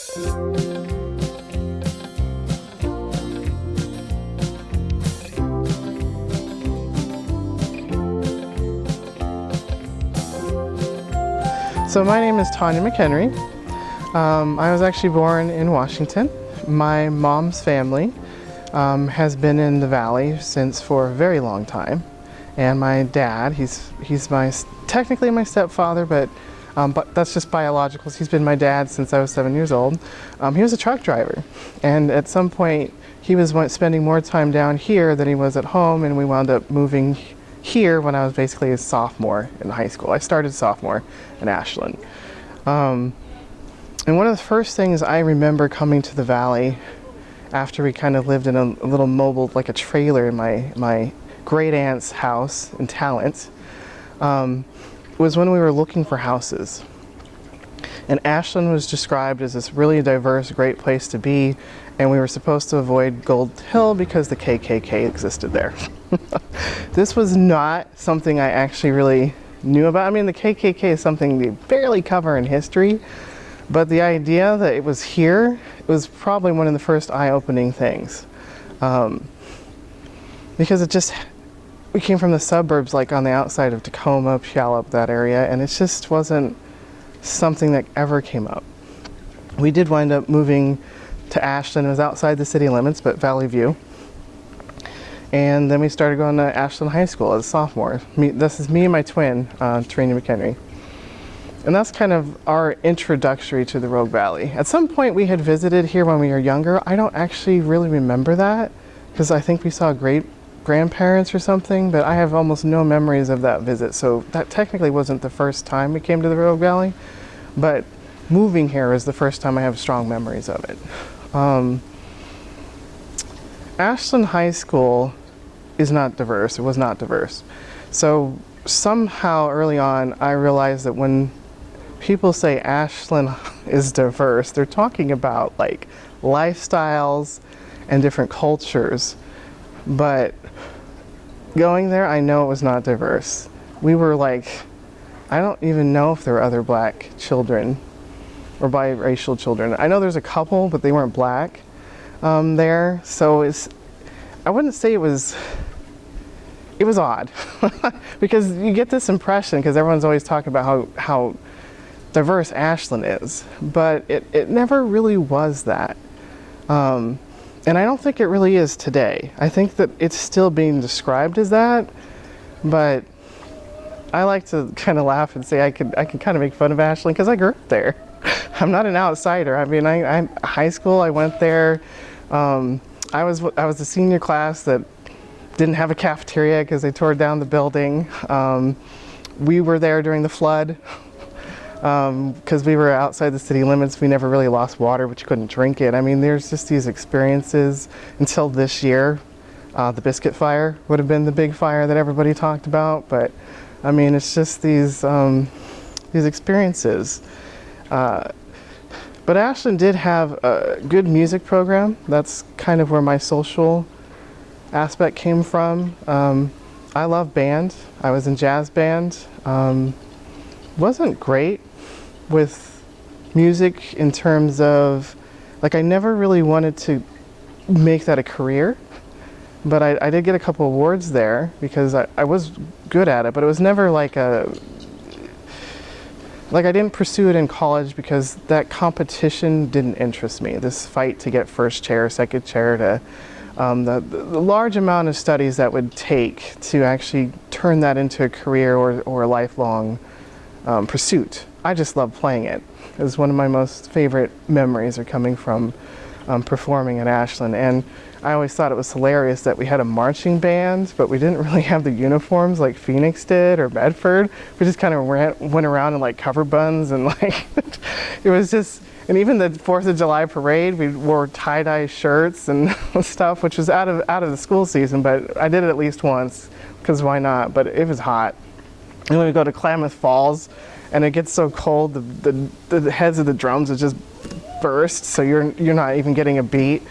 So my name is Tanya McHenry. Um, I was actually born in Washington. My mom's family um, has been in the valley since for a very long time. And my dad, he's, he's my, technically my stepfather, but, um, but that's just biological. He's been my dad since I was seven years old. Um, he was a truck driver. And at some point, he was spending more time down here than he was at home, and we wound up moving here when I was basically a sophomore in high school. I started sophomore in Ashland. Um, and one of the first things I remember coming to the valley after we kind of lived in a, a little mobile, like a trailer in my, my great aunt's house in Talent, um, was when we were looking for houses. And Ashland was described as this really diverse, great place to be, and we were supposed to avoid Gold Hill because the KKK existed there. this was not something I actually really knew about. I mean, the KKK is something they barely cover in history, but the idea that it was here it was probably one of the first eye-opening things. Um, because it just, we came from the suburbs, like on the outside of Tacoma, Puyallup, that area, and it just wasn't something that ever came up. We did wind up moving to Ashland. It was outside the city limits, but Valley View. And then we started going to Ashland High School as a sophomore. Me, this is me and my twin, uh, McHenry. And that's kind of our introductory to the Rogue Valley. At some point we had visited here when we were younger. I don't actually really remember that because I think we saw a great grandparents or something, but I have almost no memories of that visit. So that technically wasn't the first time we came to the Rogue Valley, but moving here is the first time I have strong memories of it. Um, Ashland High School is not diverse. It was not diverse. So somehow early on, I realized that when people say Ashland is diverse, they're talking about like lifestyles and different cultures. But going there, I know it was not diverse. We were like, I don't even know if there were other black children or biracial children. I know there's a couple, but they weren't black um, there. So it's, I wouldn't say it was it was odd because you get this impression because everyone's always talking about how, how diverse Ashland is, but it, it never really was that. Um, and I don't think it really is today. I think that it's still being described as that, but I like to kind of laugh and say I could I can kind of make fun of Ashland because I grew up there. I'm not an outsider. I mean, I, I high school I went there. Um, I was I was the senior class that didn't have a cafeteria because they tore down the building. Um, we were there during the flood because um, we were outside the city limits. We never really lost water, but you couldn't drink it. I mean, there's just these experiences until this year. Uh, the biscuit fire would have been the big fire that everybody talked about, but I mean, it's just these, um, these experiences. Uh, but Ashland did have a good music program. That's kind of where my social aspect came from. Um, I love band. I was in jazz band. Um, wasn't great with music in terms of, like I never really wanted to make that a career, but I, I did get a couple awards there because I, I was good at it, but it was never like a, like I didn't pursue it in college because that competition didn't interest me. This fight to get first chair, second chair to um, the, the, large amount of studies that would take to actually turn that into a career or, or a lifelong um, pursuit. I just love playing it. It was one of my most favorite memories are coming from um, performing at Ashland. And I always thought it was hilarious that we had a marching band, but we didn't really have the uniforms like Phoenix did or Medford. We just kind of went around in like cover buns and like, it was just, and even the 4th of July parade, we wore tie-dye shirts and stuff, which was out of, out of the school season, but I did it at least once, because why not? But it was hot. And when we go to Klamath Falls, and it gets so cold, the, the, the heads of the drums just burst, so you're, you're not even getting a beat.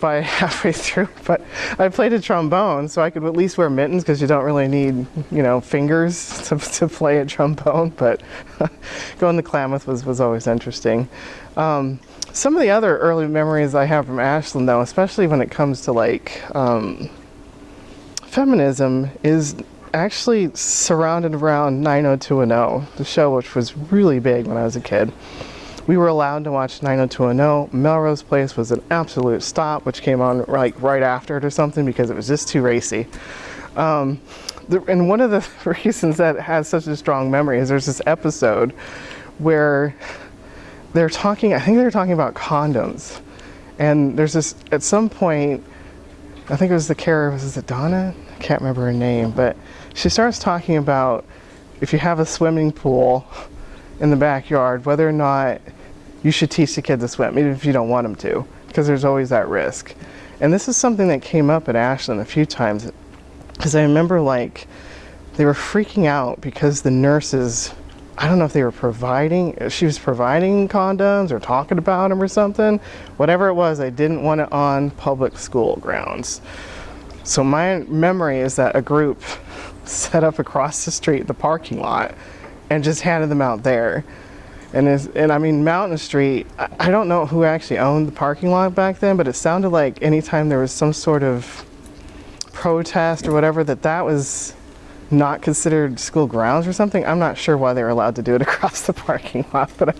by halfway through, but I played a trombone, so I could at least wear mittens because you don't really need, you know, fingers to, to play a trombone. But going to Klamath was, was always interesting. Um, some of the other early memories I have from Ashland, though, especially when it comes to like um, feminism, is actually surrounded around 90210, the show which was really big when I was a kid. We were allowed to watch 90210. Melrose Place was an absolute stop, which came on like right after it or something because it was just too racy. Um, the, and one of the reasons that has such a strong memory is there's this episode where they're talking, I think they're talking about condoms. And there's this, at some point, I think it was the character, was it Donna? I can't remember her name, but she starts talking about if you have a swimming pool in the backyard, whether or not you should teach the kid to swim, even if you don't want them to, because there's always that risk. And this is something that came up at Ashland a few times, because I remember like they were freaking out because the nurses I don't know if they were providing, she was providing condoms or talking about them or something. Whatever it was, I didn't want it on public school grounds. So my memory is that a group set up across the street, the parking lot, and just handed them out there. And, is and I mean, Mountain Street, I, I don't know who actually owned the parking lot back then, but it sounded like anytime there was some sort of protest or whatever, that that was not considered school grounds or something. I'm not sure why they were allowed to do it across the parking lot, but I,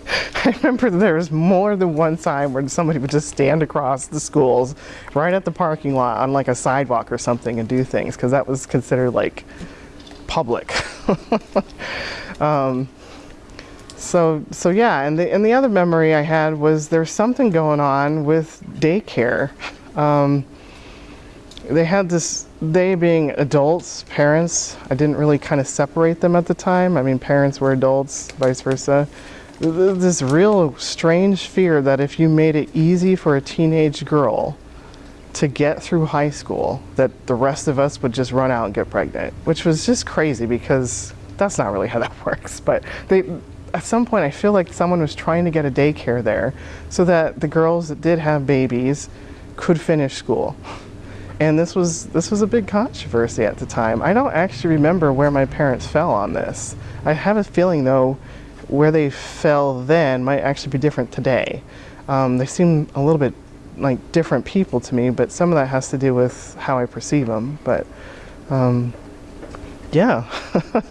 I remember there was more than one time where somebody would just stand across the schools right at the parking lot on like a sidewalk or something and do things because that was considered like public. um, so so yeah, and the and the other memory I had was there's something going on with daycare. Um, they had this they being adults parents i didn't really kind of separate them at the time i mean parents were adults vice versa this real strange fear that if you made it easy for a teenage girl to get through high school that the rest of us would just run out and get pregnant which was just crazy because that's not really how that works but they at some point i feel like someone was trying to get a daycare there so that the girls that did have babies could finish school and this was this was a big controversy at the time. I don't actually remember where my parents fell on this. I have a feeling though, where they fell then might actually be different today. Um, they seem a little bit like different people to me, but some of that has to do with how I perceive them. But um, yeah,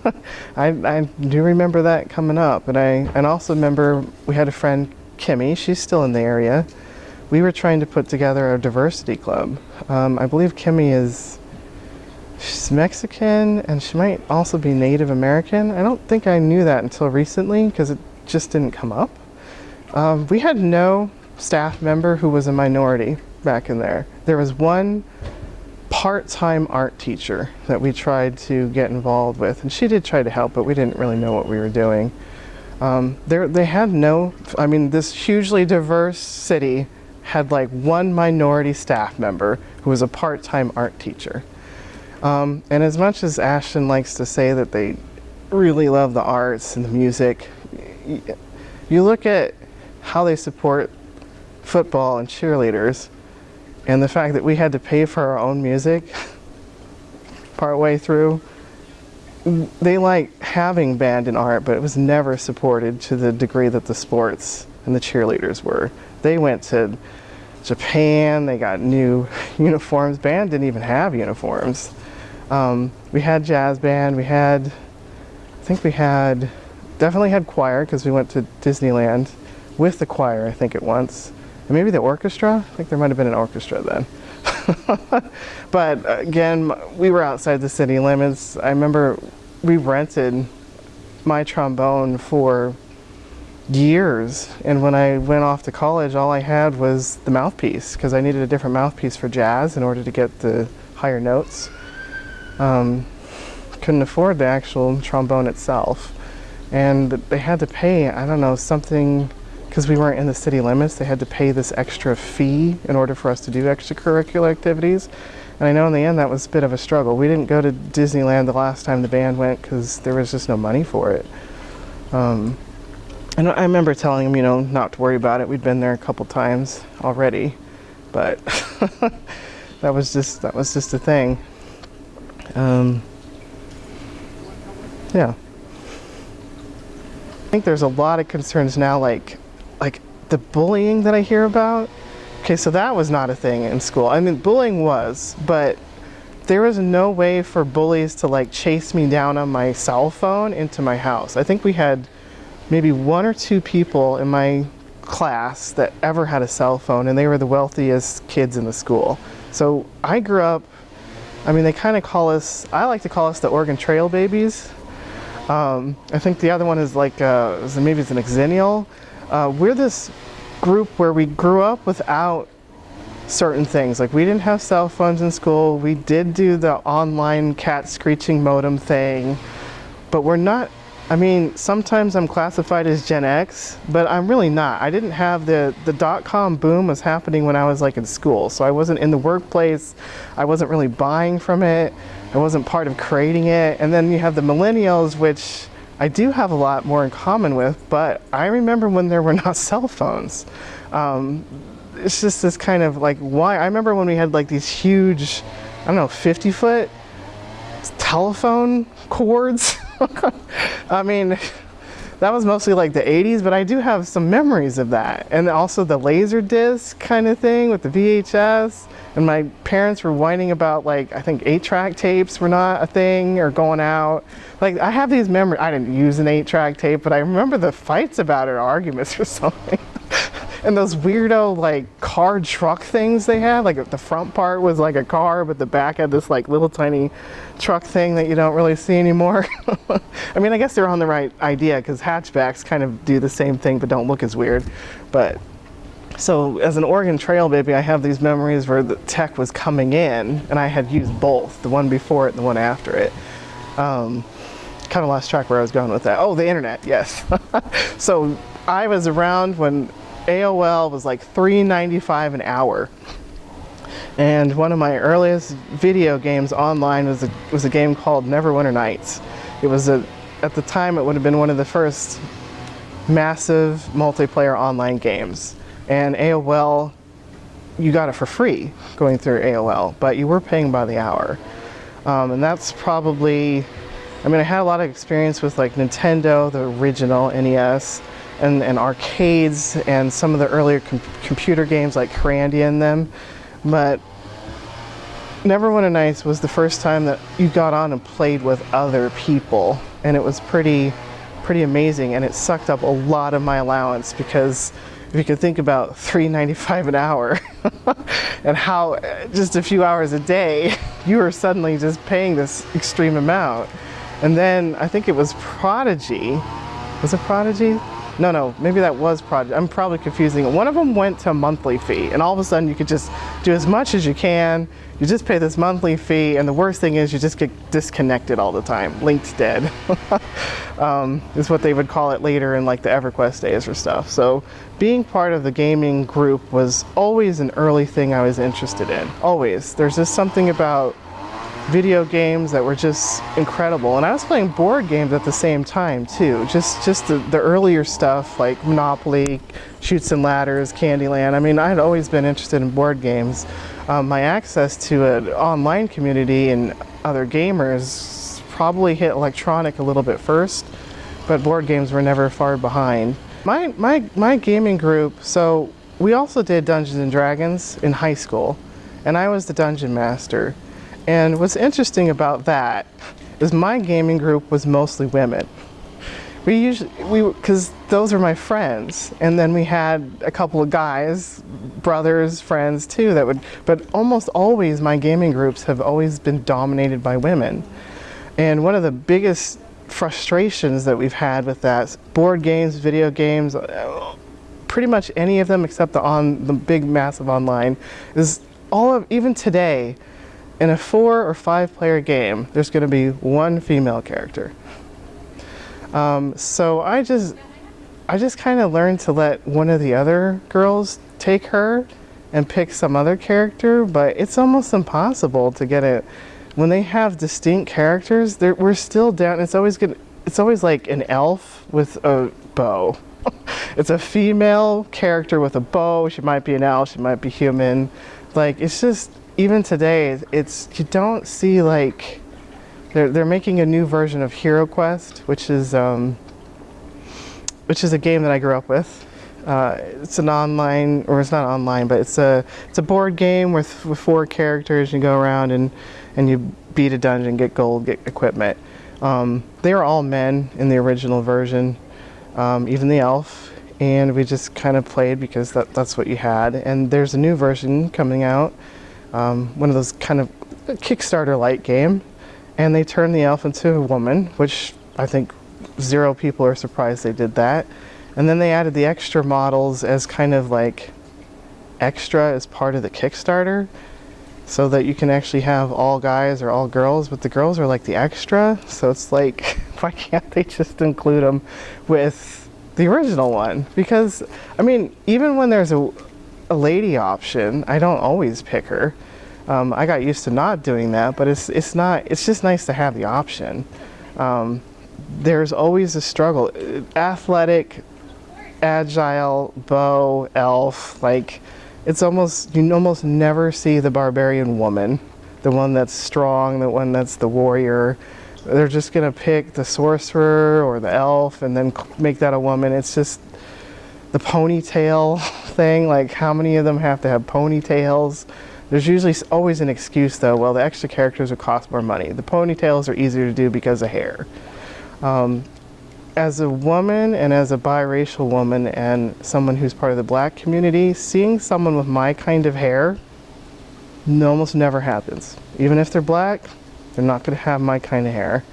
I, I do remember that coming up, and I and also remember we had a friend Kimmy. She's still in the area we were trying to put together a diversity club. Um, I believe Kimmy is she's Mexican and she might also be Native American. I don't think I knew that until recently because it just didn't come up. Um, we had no staff member who was a minority back in there. There was one part-time art teacher that we tried to get involved with and she did try to help but we didn't really know what we were doing. Um, they had no, I mean this hugely diverse city had like one minority staff member who was a part-time art teacher. Um, and as much as Ashland likes to say that they really love the arts and the music, you look at how they support football and cheerleaders and the fact that we had to pay for our own music partway through, they like having band and art, but it was never supported to the degree that the sports and the cheerleaders were. They went to Japan, they got new uniforms. Band didn't even have uniforms. Um, we had jazz band, we had, I think we had, definitely had choir because we went to Disneyland with the choir, I think at once. And maybe the orchestra? I think there might have been an orchestra then. but again, we were outside the city limits. I remember we rented my trombone for years and when I went off to college all I had was the mouthpiece because I needed a different mouthpiece for jazz in order to get the higher notes. Um, couldn't afford the actual trombone itself and they had to pay I don't know something because we weren't in the city limits they had to pay this extra fee in order for us to do extracurricular activities and I know in the end that was a bit of a struggle. We didn't go to Disneyland the last time the band went because there was just no money for it. Um, and I remember telling him, you know, not to worry about it. We'd been there a couple times already. but that was just that was just a thing. Um, yeah. I think there's a lot of concerns now, like like the bullying that I hear about. Okay, so that was not a thing in school. I mean, bullying was, but there was no way for bullies to like chase me down on my cell phone into my house. I think we had maybe one or two people in my class that ever had a cell phone and they were the wealthiest kids in the school. So I grew up, I mean, they kind of call us, I like to call us the Oregon Trail babies. Um, I think the other one is like, uh, maybe it's an Xennial. Uh, we're this group where we grew up without certain things. Like we didn't have cell phones in school. We did do the online cat screeching modem thing, but we're not I mean, sometimes I'm classified as Gen X, but I'm really not. I didn't have the, the dot-com boom was happening when I was like in school. So I wasn't in the workplace. I wasn't really buying from it. I wasn't part of creating it. And then you have the millennials, which I do have a lot more in common with, but I remember when there were not cell phones. Um, it's just this kind of like, why? I remember when we had like these huge, I don't know, 50 foot telephone cords. I mean, that was mostly like the 80s, but I do have some memories of that. And also the laser disc kind of thing with the VHS. And my parents were whining about like, I think eight track tapes were not a thing or going out. Like I have these memories, I didn't use an eight track tape, but I remember the fights about it, arguments or something and those weirdo like car truck things they had like the front part was like a car but the back had this like little tiny truck thing that you don't really see anymore. I mean I guess they're on the right idea because hatchbacks kind of do the same thing but don't look as weird. But so as an Oregon Trail baby I have these memories where the tech was coming in and I had used both the one before it and the one after it. Um, kind of lost track where I was going with that. Oh the internet yes. So I was around when AOL was like $3.95 an hour. And one of my earliest video games online was a, was a game called Neverwinter Nights. It was a, at the time it would have been one of the first massive multiplayer online games. And AOL, you got it for free going through AOL, but you were paying by the hour. Um, and that's probably, I mean, I had a lot of experience with like Nintendo, the original NES, and, and arcades and some of the earlier com computer games like Candy and them. But never one Neverwinter Nights was the first time that you got on and played with other people. And it was pretty, pretty amazing. And it sucked up a lot of my allowance because if you could think about $3.95 an hour and how uh, just a few hours a day, you were suddenly just paying this extreme amount. And then I think it was Prodigy. Was it Prodigy? No, no, maybe that was project. I'm probably confusing One of them went to a monthly fee, and all of a sudden you could just do as much as you can. You just pay this monthly fee, and the worst thing is you just get disconnected all the time. Linked dead um, is what they would call it later in like the EverQuest days or stuff. So being part of the gaming group was always an early thing I was interested in. Always. There's just something about video games that were just incredible. And I was playing board games at the same time too. Just just the, the earlier stuff like Monopoly, Chutes and Ladders, Candyland. I mean, I had always been interested in board games. Um, my access to an online community and other gamers probably hit electronic a little bit first, but board games were never far behind. My, my, my gaming group, so we also did Dungeons and Dragons in high school, and I was the dungeon master. And what's interesting about that is my gaming group was mostly women. We usually, we, because those are my friends. And then we had a couple of guys, brothers, friends too, that would, but almost always my gaming groups have always been dominated by women. And one of the biggest frustrations that we've had with that, board games, video games, pretty much any of them except the on the big massive online, is all of, even today, in a four or five player game, there's going to be one female character. Um, so I just, I just kind of learned to let one of the other girls take her and pick some other character, but it's almost impossible to get it. When they have distinct characters, we're still down. It's always good. It's always like an elf with a bow. it's a female character with a bow. She might be an elf. She might be human. Like it's just even today, it's you don't see like they're they're making a new version of Hero Quest, which is um, which is a game that I grew up with. Uh, it's an online, or it's not online, but it's a it's a board game with, with four characters. You go around and and you beat a dungeon, get gold, get equipment. Um, they are all men in the original version, um, even the elf, and we just kind of played because that, that's what you had. And there's a new version coming out, um, one of those kind of Kickstarter light game, and they turned the elf into a woman, which I think zero people are surprised they did that. And then they added the extra models as kind of like extra as part of the Kickstarter so that you can actually have all guys or all girls, but the girls are like the extra. So it's like, why can't they just include them with the original one? Because, I mean, even when there's a, a lady option, I don't always pick her. Um, I got used to not doing that, but it's, it's not, it's just nice to have the option. Um, there's always a struggle. Athletic, agile, bow, elf, like, it's almost, you almost never see the barbarian woman, the one that's strong, the one that's the warrior. They're just gonna pick the sorcerer or the elf and then make that a woman. It's just the ponytail thing, like how many of them have to have ponytails? There's usually always an excuse though, well the extra characters would cost more money. The ponytails are easier to do because of hair. Um, as a woman and as a biracial woman and someone who's part of the black community, seeing someone with my kind of hair almost never happens. Even if they're black, they're not going to have my kind of hair.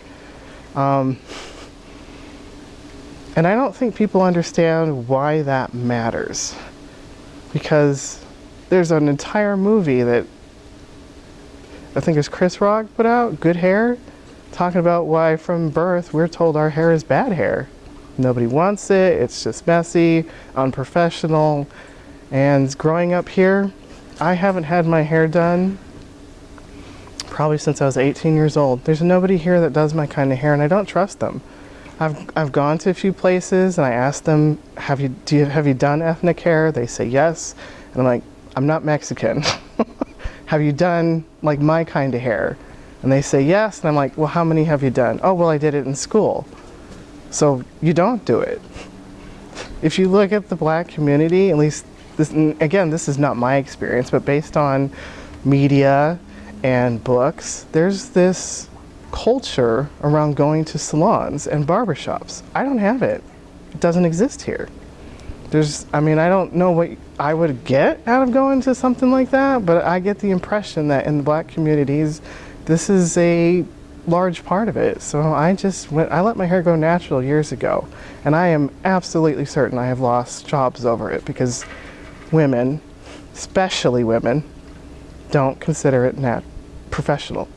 Um, and I don't think people understand why that matters. Because there's an entire movie that I think it's Chris Rock put out, Good Hair, talking about why from birth we're told our hair is bad hair. Nobody wants it, it's just messy, unprofessional. And growing up here, I haven't had my hair done probably since I was 18 years old. There's nobody here that does my kind of hair and I don't trust them. I've, I've gone to a few places and I asked them, have you, do you, have you done ethnic hair? They say yes. And I'm like, I'm not Mexican. have you done like my kind of hair? And they say yes, and I'm like, well, how many have you done? Oh, well, I did it in school. So you don't do it. If you look at the black community, at least, this, again, this is not my experience, but based on media and books, there's this culture around going to salons and barbershops. I don't have it. It doesn't exist here. There's, I mean, I don't know what I would get out of going to something like that, but I get the impression that in the black communities, this is a large part of it. So I just went, I let my hair go natural years ago. And I am absolutely certain I have lost jobs over it because women, especially women, don't consider it nat professional.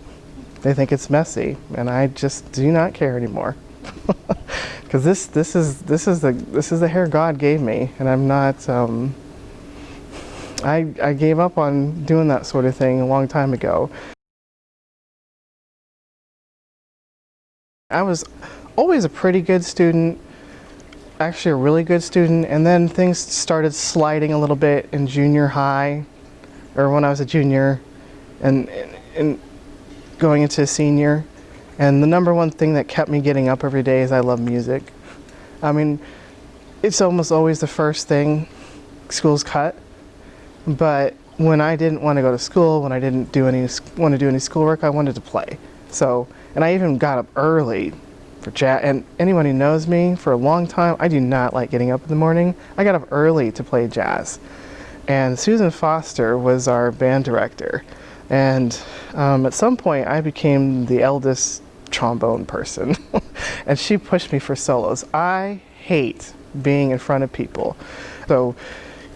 They think it's messy, and I just do not care anymore. Because this this is this is the this is the hair God gave me, and I'm not. Um, I I gave up on doing that sort of thing a long time ago. I was always a pretty good student, actually a really good student, and then things started sliding a little bit in junior high, or when I was a junior, and, and going into senior. And the number one thing that kept me getting up every day is I love music. I mean, it's almost always the first thing school's cut, but when I didn't want to go to school, when I didn't do any want to do any schoolwork, I wanted to play. So and I even got up early for jazz. And anyone who knows me for a long time, I do not like getting up in the morning. I got up early to play jazz. And Susan Foster was our band director. And um, at some point, I became the eldest trombone person. and she pushed me for solos. I hate being in front of people. So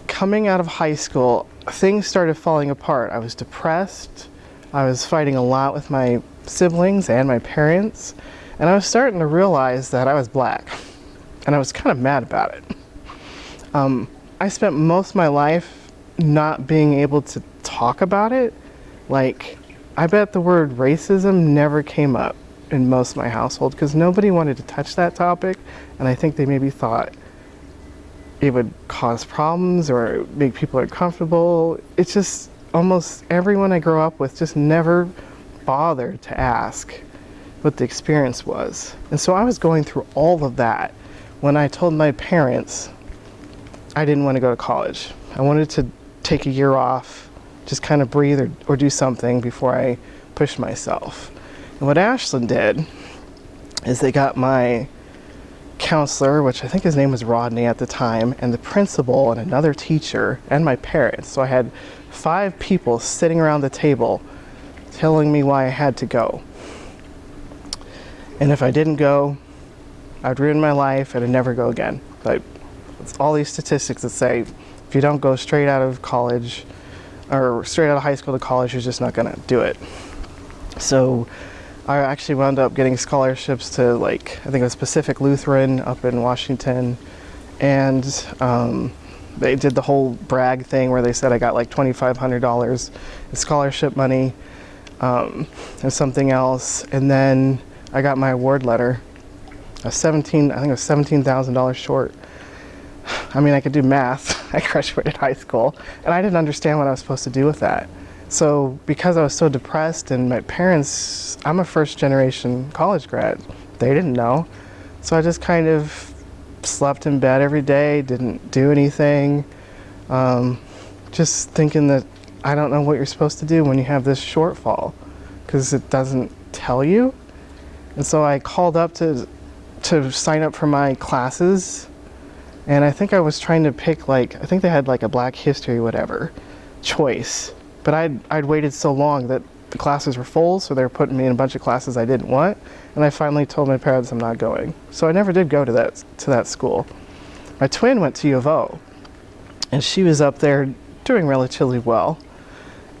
coming out of high school, things started falling apart. I was depressed. I was fighting a lot with my siblings and my parents, and I was starting to realize that I was black, and I was kind of mad about it. Um, I spent most of my life not being able to talk about it. Like, I bet the word racism never came up in most of my household because nobody wanted to touch that topic, and I think they maybe thought it would cause problems or make people uncomfortable. It's just almost everyone I grew up with just never bothered to ask what the experience was. And so I was going through all of that when I told my parents I didn't want to go to college. I wanted to take a year off, just kind of breathe or, or do something before I push myself. And what Ashland did is they got my counselor, which I think his name was Rodney at the time, and the principal and another teacher and my parents. So I had five people sitting around the table telling me why I had to go. And if I didn't go, I'd ruin my life and I'd never go again. But it's all these statistics that say if you don't go straight out of college or straight out of high school to college, you're just not going to do it. So I actually wound up getting scholarships to like I think it was Pacific Lutheran up in Washington, and um, they did the whole brag thing where they said I got like twenty five hundred dollars in scholarship money um, and something else, and then I got my award letter. A seventeen I think it was seventeen thousand dollars short. I mean I could do math. I graduated high school, and I didn't understand what I was supposed to do with that. So because I was so depressed and my parents, I'm a first generation college grad. They didn't know. So I just kind of slept in bed every day, didn't do anything. Um, just thinking that I don't know what you're supposed to do when you have this shortfall because it doesn't tell you. And so I called up to to sign up for my classes and I think I was trying to pick like I think they had like a black history whatever choice but I'd, I'd waited so long that the classes were full, so they were putting me in a bunch of classes I didn't want. And I finally told my parents I'm not going. So I never did go to that, to that school. My twin went to U of O, and she was up there doing relatively well.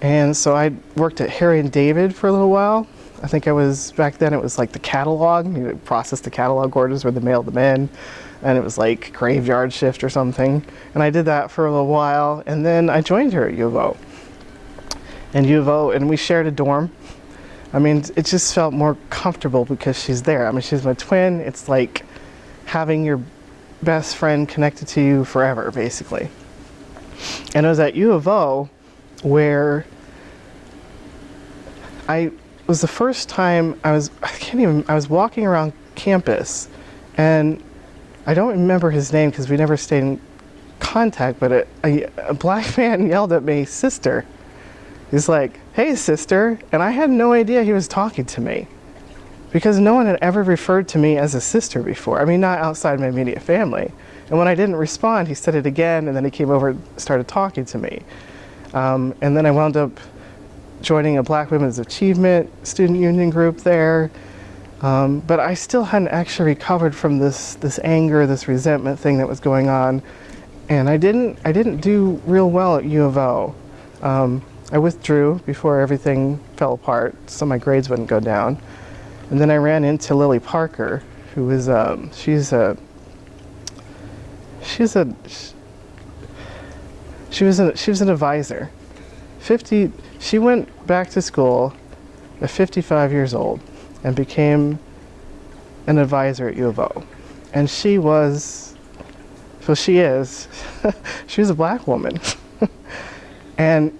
And so I worked at Harry and David for a little while. I think I was, back then it was like the catalog, you process the catalog orders where they mailed them in. And it was like graveyard shift or something. And I did that for a little while, and then I joined her at U of O and U of O, and we shared a dorm. I mean, it just felt more comfortable because she's there. I mean, she's my twin. It's like having your best friend connected to you forever, basically. And it was at U of O where I was the first time I was, I can't even, I was walking around campus and I don't remember his name because we never stayed in contact, but a, a, a black man yelled at me, sister. He's like, hey, sister. And I had no idea he was talking to me because no one had ever referred to me as a sister before. I mean, not outside my immediate family. And when I didn't respond, he said it again, and then he came over and started talking to me. Um, and then I wound up joining a Black Women's Achievement student union group there. Um, but I still hadn't actually recovered from this, this anger, this resentment thing that was going on. And I didn't, I didn't do real well at U of O. Um, I withdrew before everything fell apart so my grades wouldn't go down. And then I ran into Lily Parker, who is, um, she's a, she's a, she was, a, she was an advisor. 50, she went back to school at 55 years old and became an advisor at U of O. And she was, so she is, she was a black woman. and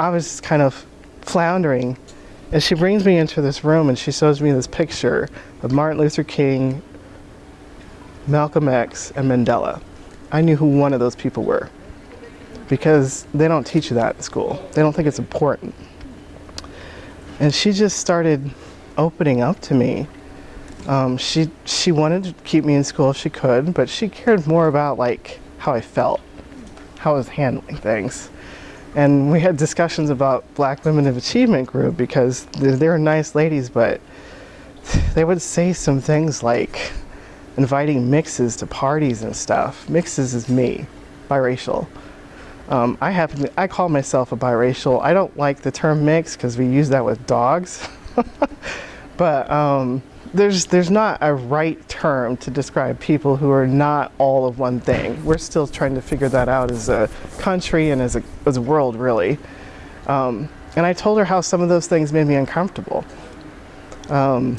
I was kind of floundering. And she brings me into this room and she shows me this picture of Martin Luther King, Malcolm X, and Mandela. I knew who one of those people were because they don't teach you that in school. They don't think it's important. And she just started opening up to me. Um, she she wanted to keep me in school if she could, but she cared more about like how I felt, how I was handling things. And we had discussions about Black Women of Achievement Group because they're nice ladies, but they would say some things like inviting mixes to parties and stuff. Mixes is me, biracial. Um, I happen to, I call myself a biracial. I don't like the term mix because we use that with dogs. but um, there's there's not a right term to describe people who are not all of one thing. We're still trying to figure that out as a country and as a as a world, really. Um, and I told her how some of those things made me uncomfortable. Um,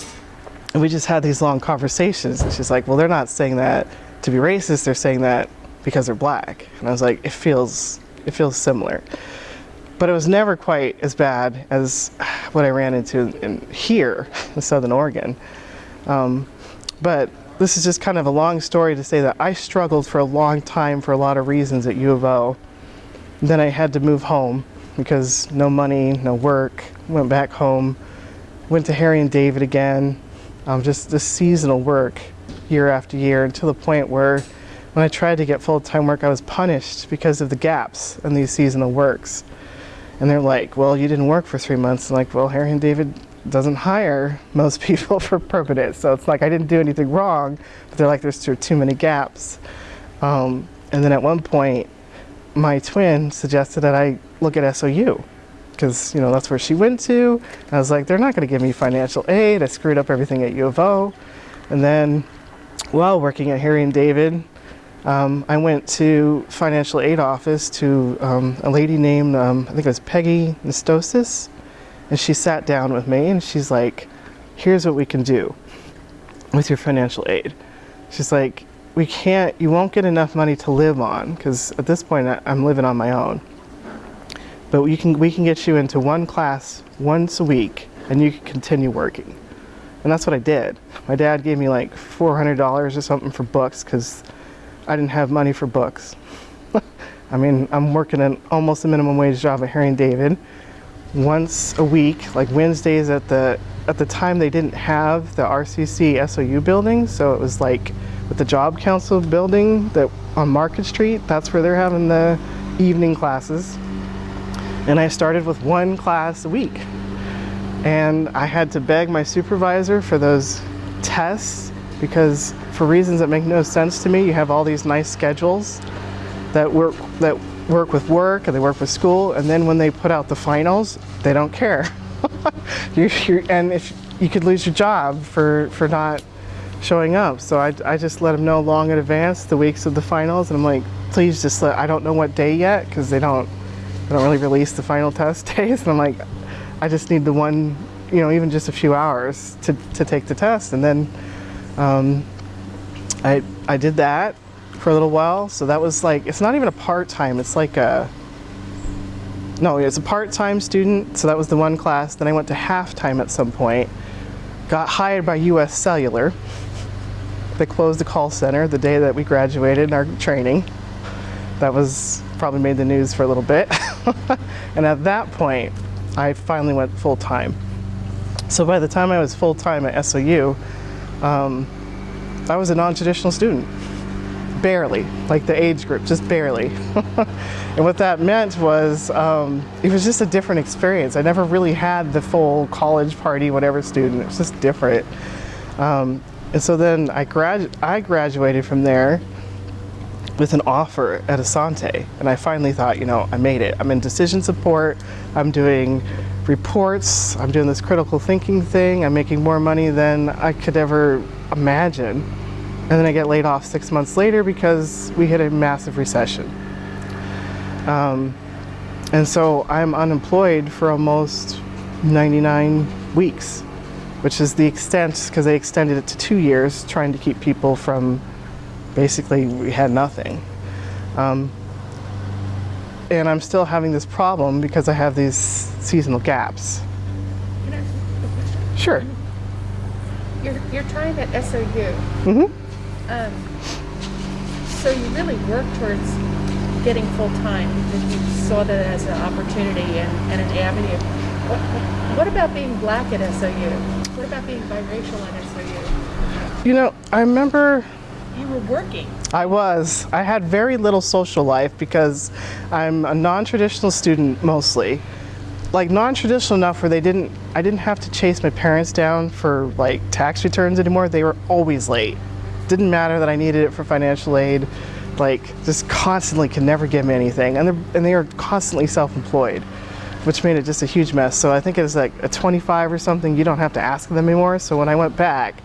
and we just had these long conversations. And she's like, "Well, they're not saying that to be racist. They're saying that because they're black. And I was like, it feels it feels similar. But it was never quite as bad as what I ran into in here in Southern Oregon. Um, but this is just kind of a long story to say that I struggled for a long time for a lot of reasons at U of O. Then I had to move home because no money, no work. Went back home, went to Harry and David again. Um, just this seasonal work year after year until the point where when I tried to get full-time work, I was punished because of the gaps in these seasonal works. And they're like, well, you didn't work for three months. I'm like, well, Harry and David doesn't hire most people for permanent. So it's like I didn't do anything wrong, but they're like, there's too, too many gaps. Um, and then at one point, my twin suggested that I look at SOU because you know that's where she went to. And I was like, they're not going to give me financial aid. I screwed up everything at U of O. And then while working at Harry and David, um, I went to financial aid office to um, a lady named, um, I think it was Peggy Nestosis. And she sat down with me and she's like, here's what we can do with your financial aid. She's like, we can't, you won't get enough money to live on because at this point I'm living on my own. But we can, we can get you into one class once a week and you can continue working. And that's what I did. My dad gave me like $400 or something for books because I didn't have money for books. I mean, I'm working an almost a minimum wage job at Harry and David once a week, like Wednesdays at the at the time they didn't have the RCC SOU building, so it was like with the Job Council building that on Market Street, that's where they're having the evening classes. And I started with one class a week. And I had to beg my supervisor for those tests because for reasons that make no sense to me, you have all these nice schedules that work that work with work and they work with school, and then when they put out the finals, they don't care. you're, you're, and if you could lose your job for for not showing up. So I, I just let them know long in advance the weeks of the finals, and I'm like, please just let. I don't know what day yet because they don't they don't really release the final test days, and I'm like, I just need the one, you know, even just a few hours to to take the test, and then. Um, I, I did that for a little while. So that was like, it's not even a part-time, it's like a, no, it's a part-time student. So that was the one class. Then I went to half-time at some point. Got hired by US Cellular. They closed the call center the day that we graduated in our training. That was probably made the news for a little bit. and at that point, I finally went full-time. So by the time I was full-time at SOU, um, I was a non-traditional student. Barely, like the age group, just barely. and what that meant was, um, it was just a different experience. I never really had the full college party, whatever student, it was just different. Um, and so then I, gradu I graduated from there with an offer at Asante. And I finally thought, you know, I made it. I'm in decision support, I'm doing reports, I'm doing this critical thinking thing, I'm making more money than I could ever imagine. And then I get laid off six months later because we hit a massive recession. Um, and so I'm unemployed for almost 99 weeks, which is the extent, because they extended it to two years, trying to keep people from basically, we had nothing. Um, and I'm still having this problem because I have these seasonal gaps. Sure. Your, your time at SOU, Mm-hmm. um, so you really worked towards getting full-time because you saw that as an opportunity and, and an avenue. What, what about being black at SOU? What about being biracial at SOU? You know, I remember You were working. I was. I had very little social life because I'm a non-traditional student mostly. Like non-traditional enough where they didn't I didn't have to chase my parents down for like tax returns anymore. They were always late. Didn't matter that I needed it for financial aid. Like just constantly could never give me anything. And and they were constantly self-employed, which made it just a huge mess. So I think it was like a 25 or something, you don't have to ask them anymore. So when I went back,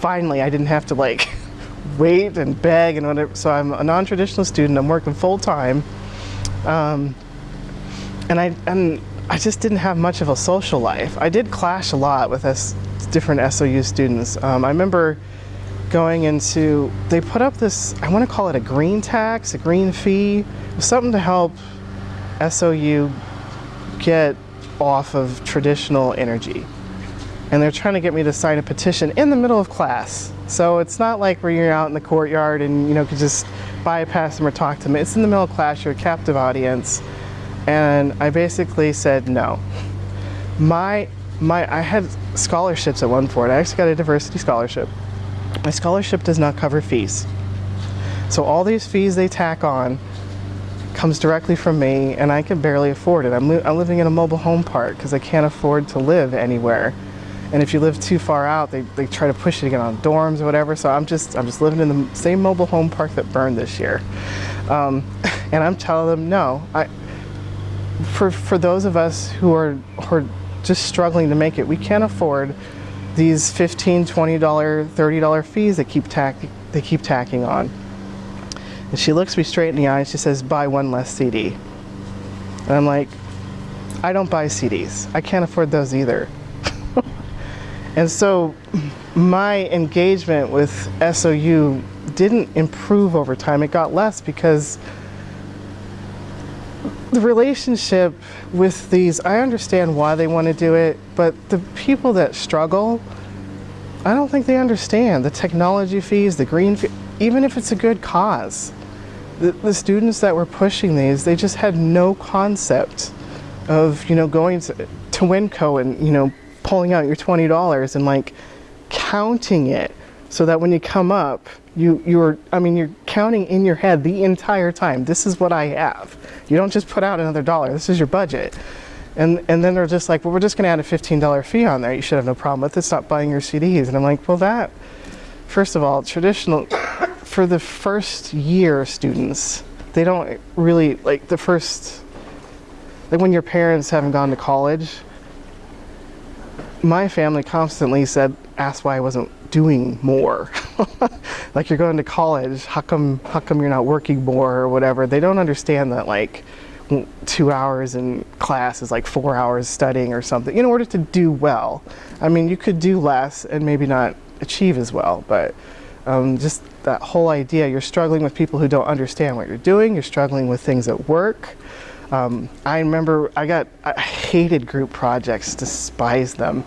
finally I didn't have to like wait and beg and whatever. So I'm a non-traditional student. I'm working full time, um, and I and I just didn't have much of a social life. I did clash a lot with different SOU students. Um, I remember going into, they put up this, I want to call it a green tax, a green fee, something to help SOU get off of traditional energy. And they're trying to get me to sign a petition in the middle of class. So it's not like where you're out in the courtyard and you know could just bypass them or talk to them. It's in the middle of class, you're a captive audience. And I basically said no. My my I had scholarships at one point. I actually got a diversity scholarship. My scholarship does not cover fees. So all these fees they tack on comes directly from me and I can barely afford it. I'm, li I'm living in a mobile home park because I can't afford to live anywhere. And if you live too far out, they, they try to push to get on dorms or whatever. So I'm just, I'm just living in the same mobile home park that burned this year. Um, and I'm telling them, no, I, for, for those of us who are, who are just struggling to make it, we can't afford these $15, $20, $30 fees that keep tack, they keep tacking on. And she looks me straight in the eye and she says, buy one less CD. And I'm like, I don't buy CDs. I can't afford those either. And so my engagement with SOU didn't improve over time. It got less because the relationship with these, I understand why they want to do it, but the people that struggle, I don't think they understand the technology fees, the green fee, even if it's a good cause. The, the students that were pushing these, they just had no concept of, you know, going to, to Winco and, you know, pulling out your $20 and like counting it so that when you come up, you, you're, I mean, you're counting in your head the entire time. This is what I have. You don't just put out another dollar. This is your budget. And, and then they're just like, well, we're just going to add a $15 fee on there. You should have no problem with it. Stop buying your CDs. And I'm like, well, that, first of all, traditional, for the first year students, they don't really, like the first, like when your parents haven't gone to college, my family constantly said, asked why I wasn't doing more. like you're going to college, how come, how come you're not working more or whatever? They don't understand that like two hours in class is like four hours studying or something in order to do well. I mean, you could do less and maybe not achieve as well, but um, just that whole idea, you're struggling with people who don't understand what you're doing, you're struggling with things at work. Um, I remember I got, I hated group projects, despised them.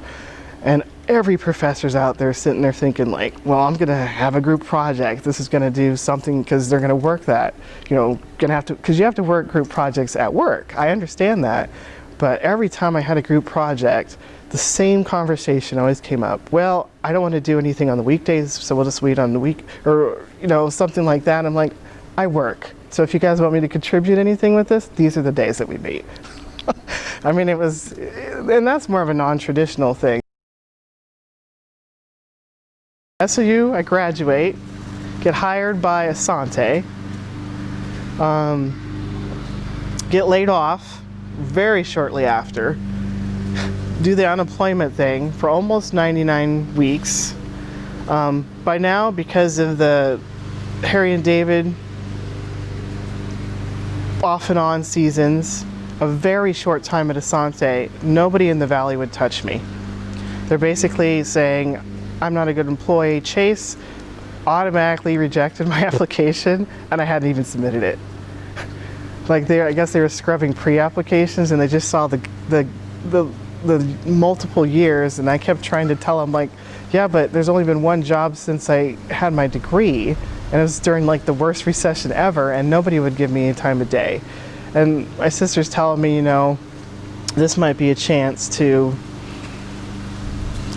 And every professor's out there sitting there thinking like, well, I'm gonna have a group project. This is gonna do something because they're gonna work that. You know, gonna have to, because you have to work group projects at work. I understand that. But every time I had a group project, the same conversation always came up. Well, I don't want to do anything on the weekdays, so we'll just wait on the week, or you know, something like that. I'm like, I work. So if you guys want me to contribute anything with this, these are the days that we meet. I mean, it was, and that's more of a non-traditional thing. SOU, I graduate, get hired by Asante, um, get laid off very shortly after, do the unemployment thing for almost 99 weeks. Um, by now, because of the Harry and David off and on seasons, a very short time at Asante, nobody in the valley would touch me. They're basically saying, I'm not a good employee. Chase automatically rejected my application and I hadn't even submitted it. like they, I guess they were scrubbing pre-applications and they just saw the, the, the, the multiple years and I kept trying to tell them like, yeah, but there's only been one job since I had my degree and it was during like the worst recession ever and nobody would give me a time of day. And my sister's telling me, you know, this might be a chance to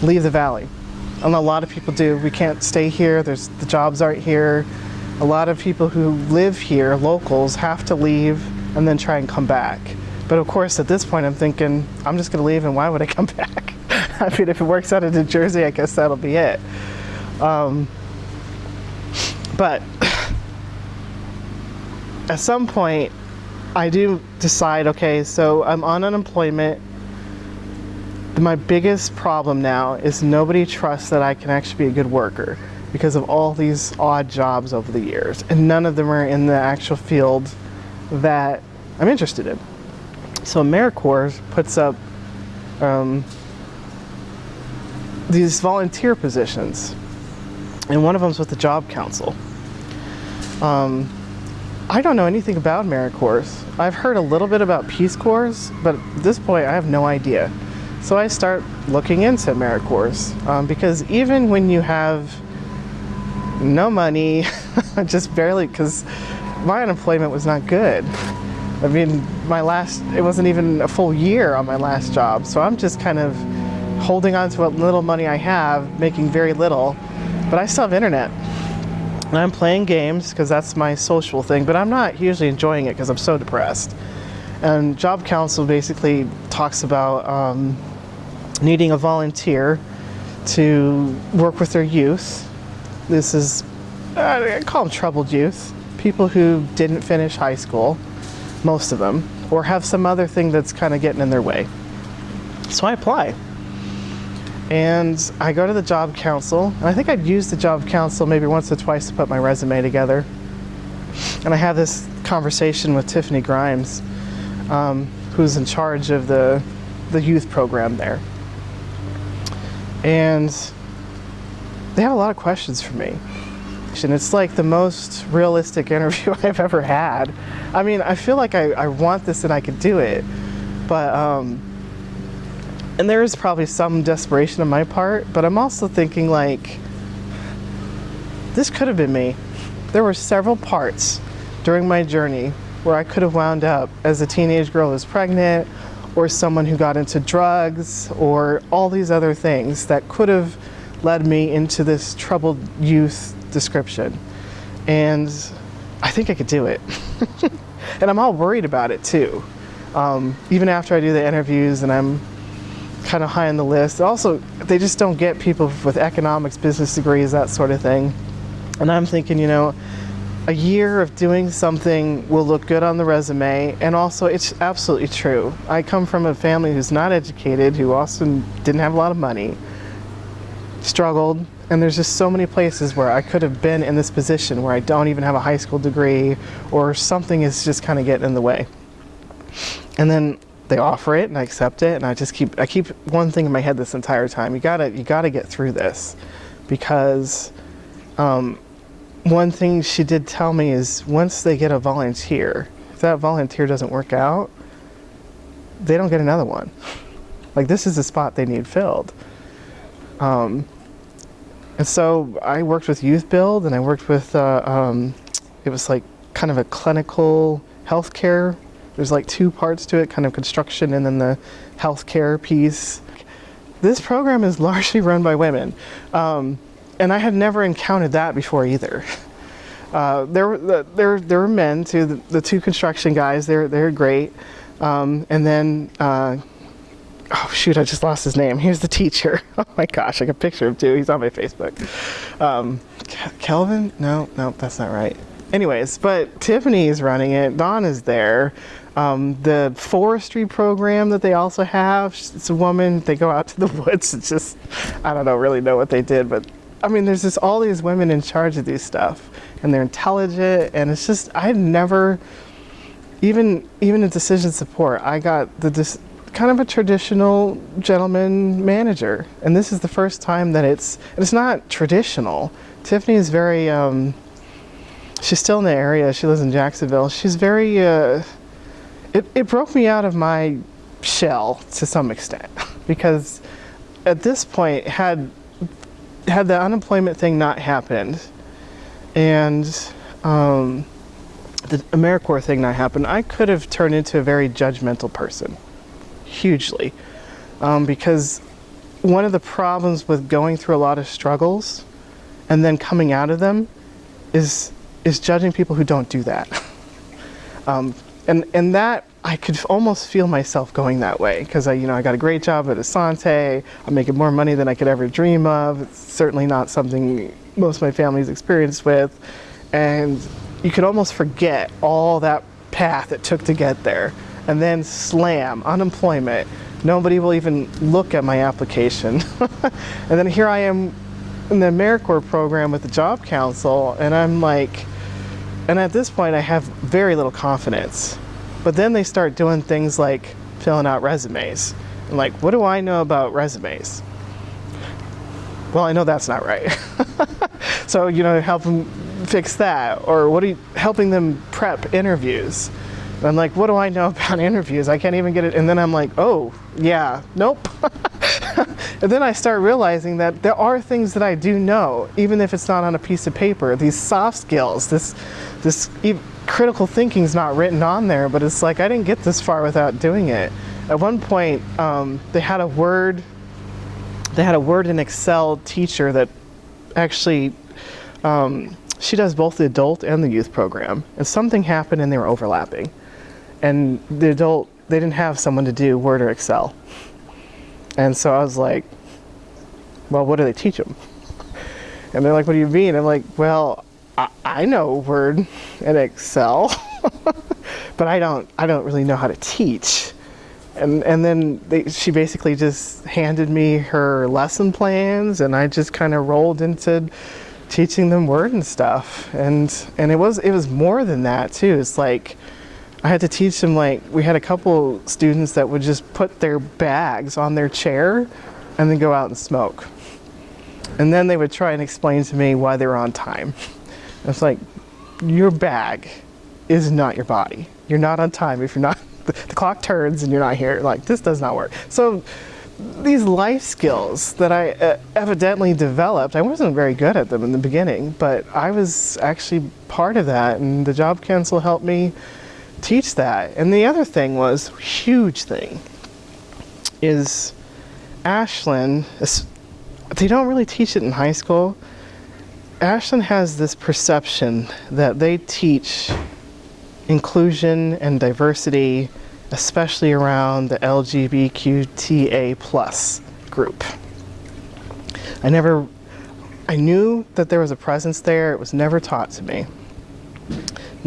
leave the valley and a lot of people do. We can't stay here. There's the jobs aren't here. A lot of people who live here, locals, have to leave and then try and come back. But of course, at this point, I'm thinking, I'm just going to leave, and why would I come back? I mean, if it works out in New Jersey, I guess that'll be it. Um, but at some point, I do decide, okay, so I'm on unemployment. My biggest problem now is nobody trusts that I can actually be a good worker because of all these odd jobs over the years. And none of them are in the actual field that I'm interested in. So AmeriCorps puts up um, these volunteer positions and one of them's with the Job Council. Um, I don't know anything about AmeriCorps. I've heard a little bit about Peace Corps, but at this point I have no idea. So I start looking into AmeriCorps um, because even when you have no money, just barely, because my unemployment was not good. I mean, my last, it wasn't even a full year on my last job, so I'm just kind of holding on to what little money I have, making very little, but I still have internet. And I'm playing games because that's my social thing, but I'm not usually enjoying it because I'm so depressed. And Job Council basically talks about um, needing a volunteer to work with their youth. This is, I call them troubled youth, people who didn't finish high school, most of them, or have some other thing that's kind of getting in their way. So I apply and I go to the job council, and I think I'd used the job council maybe once or twice to put my resume together. And I have this conversation with Tiffany Grimes, um, who's in charge of the, the youth program there. And they have a lot of questions for me. And it's like the most realistic interview I've ever had. I mean, I feel like I, I want this and I could do it, but um, and there is probably some desperation on my part, but I'm also thinking like, this could have been me. There were several parts during my journey where I could have wound up as a teenage girl who's pregnant or someone who got into drugs or all these other things that could have led me into this troubled youth description. And I think I could do it. and I'm all worried about it too. Um, even after I do the interviews and I'm kind of high on the list. Also, they just don't get people with economics, business degrees, that sort of thing. And I'm thinking, you know, a year of doing something will look good on the resume and also it's absolutely true. I come from a family who's not educated, who also didn't have a lot of money, struggled, and there's just so many places where I could have been in this position where I don't even have a high school degree or something is just kind of getting in the way. And then they offer it and I accept it and I just keep I keep one thing in my head this entire time. You gotta you gotta get through this because um, one thing she did tell me is once they get a volunteer, if that volunteer doesn't work out, they don't get another one. Like this is the spot they need filled. Um, and so I worked with Youth Build and I worked with, uh, um, it was like kind of a clinical healthcare there's like two parts to it, kind of construction and then the healthcare piece. This program is largely run by women. Um, and I had never encountered that before either. Uh, there, there, there were men too, the, the, two construction guys, they're, they're great. Um, and then, uh, oh shoot, I just lost his name. Here's the teacher. Oh my gosh, I a picture him too. He's on my Facebook. Um, Kelvin? No, no, that's not right. Anyways, but Tiffany is running it. Dawn is there. Um, the forestry program that they also have, it's a woman, they go out to the woods and just, I don't know, really know what they did, but I mean, there's just all these women in charge of these stuff and they're intelligent and it's just, I never, even, even in decision support, I got the, kind of a traditional gentleman manager. And this is the first time that it's, it's not traditional. Tiffany is very, um, she's still in the area. She lives in Jacksonville. She's very, uh, it, it broke me out of my shell to some extent because at this point had had the unemployment thing not happened and um, the AmeriCorps thing not happened, I could have turned into a very judgmental person, hugely, um, because one of the problems with going through a lot of struggles and then coming out of them is is judging people who don't do that. um, and and that I could almost feel myself going that way because I, you know, I got a great job at Asante. I'm making more money than I could ever dream of. It's certainly not something most of my family's experienced with, and you could almost forget all that path it took to get there, and then slam unemployment. Nobody will even look at my application, and then here I am in the AmeriCorps program with the Job Council, and I'm like and at this point, I have very little confidence. But then they start doing things like filling out resumes. And like, what do I know about resumes? Well, I know that's not right. so you know, help them fix that, or what are you helping them prep interviews? And I'm like, what do I know about interviews? I can't even get it. And then I'm like, oh, yeah, nope. and then I start realizing that there are things that I do know, even if it's not on a piece of paper. These soft skills, this, this critical thinking is not written on there, but it's like I didn't get this far without doing it. At one point, um, they had a word, they had a word in Excel teacher that actually um, she does both the adult and the youth program. And something happened and they were overlapping. And the adult, they didn't have someone to do Word or Excel. And so I was like, well, what do they teach them? And they're like, what do you mean? I'm like, well, I, I know Word and Excel, but I don't, I don't really know how to teach. And, and then they, she basically just handed me her lesson plans and I just kind of rolled into teaching them word and stuff and and it was it was more than that too it's like i had to teach them like we had a couple students that would just put their bags on their chair and then go out and smoke. And then they would try and explain to me why they were on time. I was like your bag is not your body. You're not on time if you're not the, the clock turns and you're not here. Like this does not work. So these life skills that I uh, evidently developed, I wasn't very good at them in the beginning, but I was actually part of that, and the job council helped me teach that. And the other thing was, huge thing, is Ashland, they don't really teach it in high school. Ashland has this perception that they teach inclusion and diversity especially around the LGBTQTA plus group. I never, I knew that there was a presence there. It was never taught to me.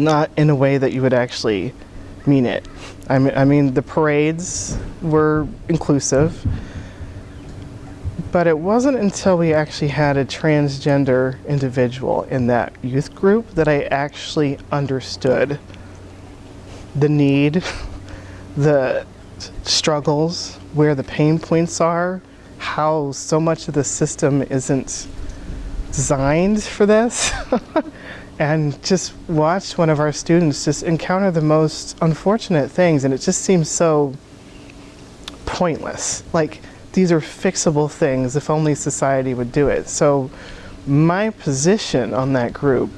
Not in a way that you would actually mean it. I mean, I mean the parades were inclusive, but it wasn't until we actually had a transgender individual in that youth group that I actually understood the need the struggles, where the pain points are, how so much of the system isn't designed for this. and just watch one of our students just encounter the most unfortunate things and it just seems so pointless. Like these are fixable things if only society would do it. So my position on that group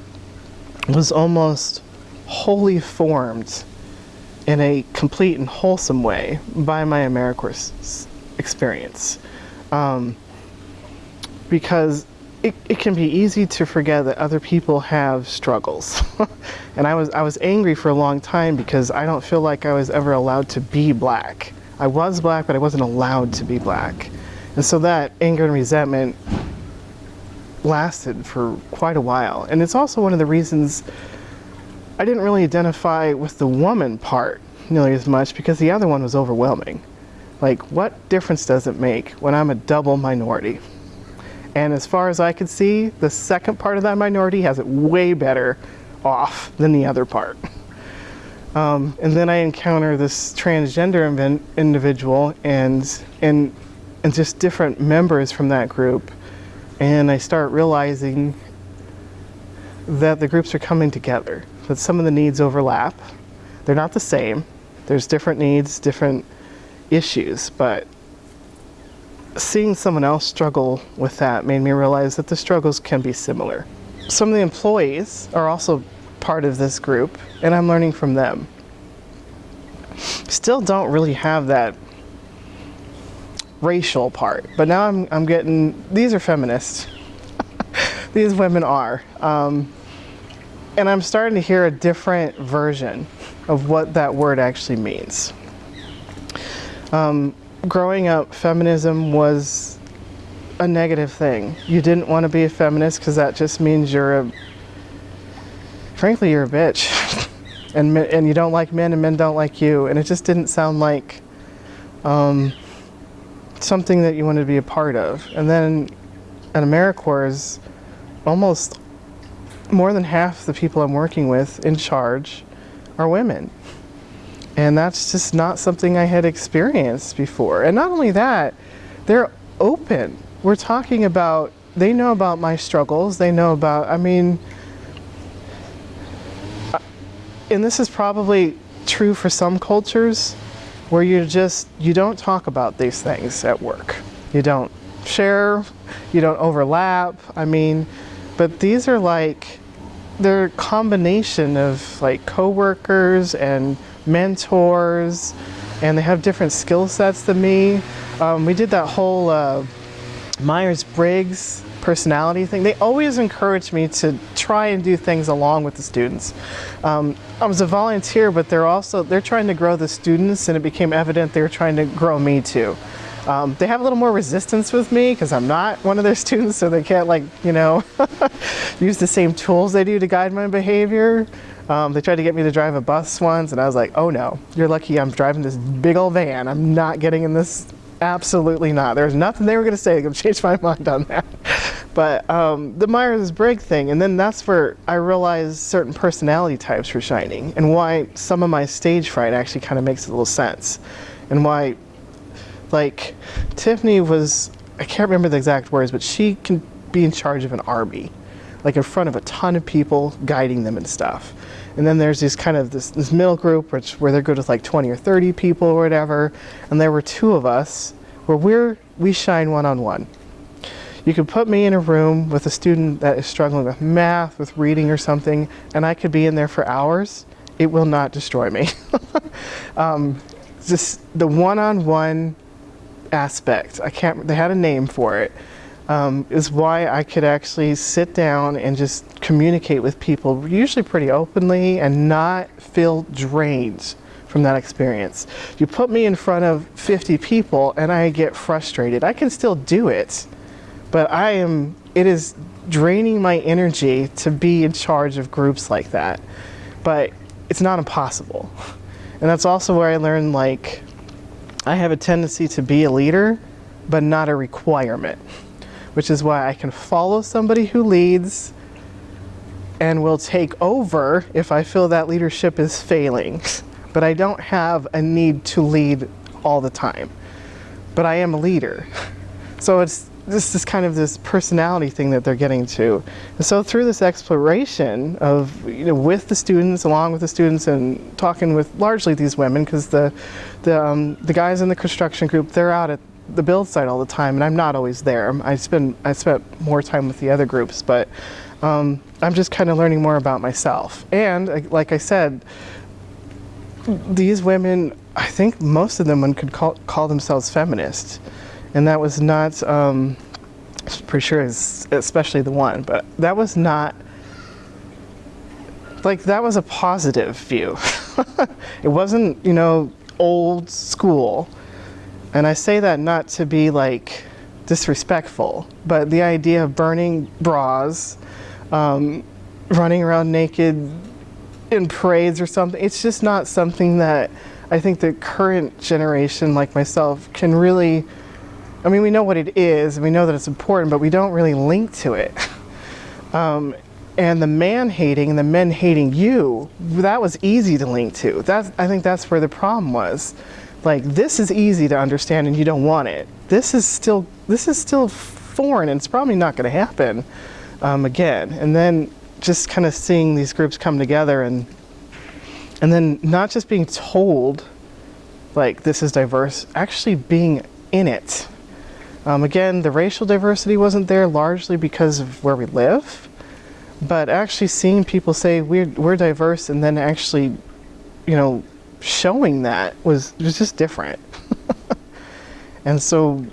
was almost wholly formed in a complete and wholesome way by my AmeriCorps experience. Um, because it, it can be easy to forget that other people have struggles. and I was, I was angry for a long time because I don't feel like I was ever allowed to be black. I was black, but I wasn't allowed to be black. And so that anger and resentment lasted for quite a while. And it's also one of the reasons I didn't really identify with the woman part nearly as much because the other one was overwhelming. Like, what difference does it make when I'm a double minority? And as far as I could see, the second part of that minority has it way better off than the other part. Um, and then I encounter this transgender individual and, and, and just different members from that group. And I start realizing that the groups are coming together that some of the needs overlap. They're not the same. There's different needs, different issues, but seeing someone else struggle with that made me realize that the struggles can be similar. Some of the employees are also part of this group, and I'm learning from them. Still don't really have that racial part, but now I'm, I'm getting, these are feminists. these women are. Um, and I'm starting to hear a different version of what that word actually means. Um, growing up, feminism was a negative thing. You didn't want to be a feminist because that just means you're a, frankly, you're a bitch. and, and you don't like men and men don't like you. And it just didn't sound like um, something that you wanted to be a part of. And then at AmeriCorps, almost more than half the people I'm working with in charge are women. And that's just not something I had experienced before. And not only that, they're open. We're talking about they know about my struggles. They know about, I mean, and this is probably true for some cultures where you just, you don't talk about these things at work. You don't share, you don't overlap. I mean, but these are like, they're a combination of like coworkers and mentors and they have different skill sets than me. Um, we did that whole uh, Myers-Briggs personality thing. They always encouraged me to try and do things along with the students. Um, I was a volunteer, but they're also, they're trying to grow the students and it became evident they were trying to grow me too. Um, they have a little more resistance with me because I'm not one of their students, so they can't like, you know, use the same tools they do to guide my behavior. Um, they tried to get me to drive a bus once, and I was like, oh no, you're lucky I'm driving this big old van. I'm not getting in this. Absolutely not. There's nothing they were going to say that could change my mind on that. But um, the Myers-Briggs thing, and then that's where I realized certain personality types were shining, and why some of my stage fright actually kind of makes a little sense, and why, like, Tiffany was, I can't remember the exact words, but she can be in charge of an army like in front of a ton of people guiding them and stuff. And then there's this kind of this, this middle group which where they're good with like 20 or 30 people or whatever. And there were two of us where we're we shine one on one. You could put me in a room with a student that is struggling with math, with reading or something, and I could be in there for hours. It will not destroy me. um, just the one-on-one -on -one aspect. I can't, they had a name for it um, is why I could actually sit down and just communicate with people, usually pretty openly, and not feel drained from that experience. You put me in front of 50 people and I get frustrated. I can still do it, but I am, it is draining my energy to be in charge of groups like that. But it's not impossible. And that's also where I learned like, I have a tendency to be a leader, but not a requirement which is why I can follow somebody who leads and will take over if I feel that leadership is failing. But I don't have a need to lead all the time. But I am a leader. So it's this is kind of this personality thing that they're getting to. And so through this exploration of, you know, with the students, along with the students and talking with largely these women, because the, the, um, the guys in the construction group, they're out at the build site all the time, and I'm not always there. I spend I spent more time with the other groups, but um, I'm just kind of learning more about myself. And like I said, these women, I think most of them one could call, call themselves feminists, and that was not. Um, pretty sure, is especially the one, but that was not like that was a positive view. it wasn't, you know, old school. And I say that not to be like disrespectful, but the idea of burning bras, um, running around naked in parades or something, it's just not something that I think the current generation like myself can really, I mean, we know what it is and we know that it's important, but we don't really link to it. Um, and the man hating and the men hating you, that was easy to link to. That's, I think that's where the problem was like this is easy to understand and you don't want it. This is still this is still foreign and it's probably not going to happen um, again. And then just kind of seeing these groups come together and and then not just being told like this is diverse, actually being in it. Um, again, the racial diversity wasn't there largely because of where we live, but actually seeing people say we're, we're diverse and then actually, you know, showing that was, was just different. and so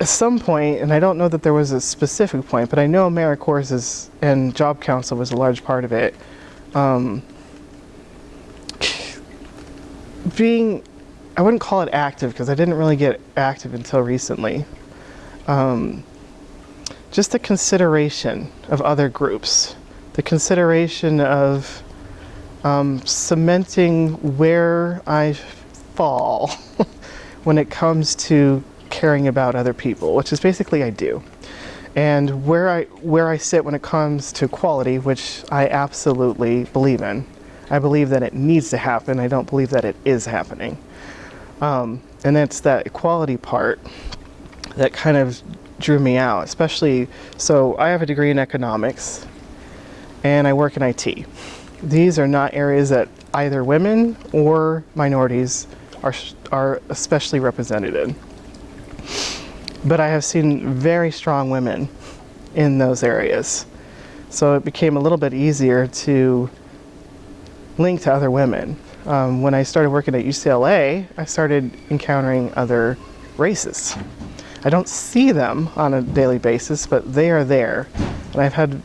at some point, and I don't know that there was a specific point, but I know AmeriCorps is, and Job Council was a large part of it. Um, being, I wouldn't call it active because I didn't really get active until recently. Um, just the consideration of other groups, the consideration of um, cementing where I fall when it comes to caring about other people, which is basically I do. And where I, where I sit when it comes to quality, which I absolutely believe in. I believe that it needs to happen. I don't believe that it is happening. Um, and it's that equality part that kind of drew me out, especially so I have a degree in economics and I work in IT. These are not areas that either women or minorities are, are especially represented in. But I have seen very strong women in those areas. So it became a little bit easier to link to other women. Um, when I started working at UCLA, I started encountering other races. I don't see them on a daily basis, but they are there. And I've had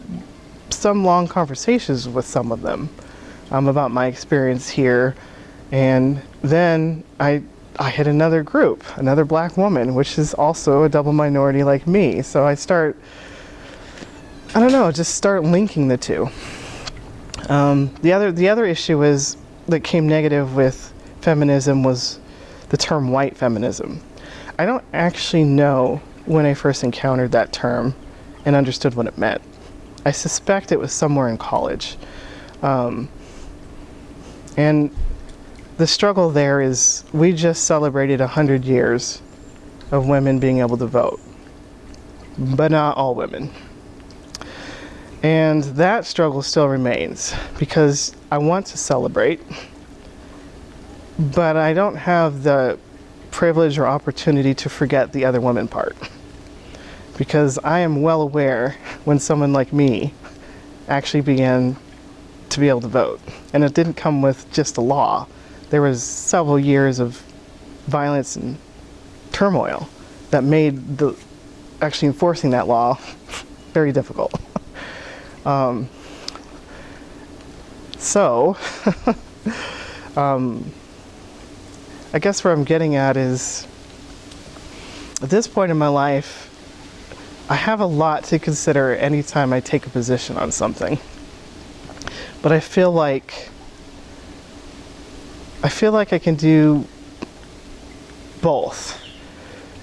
some long conversations with some of them um, about my experience here. And then I, I hit another group, another black woman, which is also a double minority like me. So I start, I don't know, just start linking the two. Um, the other the other issue is that came negative with feminism was the term white feminism. I don't actually know when I first encountered that term and understood what it meant. I suspect it was somewhere in college. Um, and the struggle there is we just celebrated 100 years of women being able to vote, but not all women. And that struggle still remains because I want to celebrate, but I don't have the privilege or opportunity to forget the other woman part. Because I am well aware when someone like me actually began to be able to vote. And it didn't come with just a law. There was several years of violence and turmoil that made the actually enforcing that law very difficult. Um, so, um, I guess where I'm getting at is at this point in my life, I have a lot to consider anytime I take a position on something. But I feel like I feel like I can do both.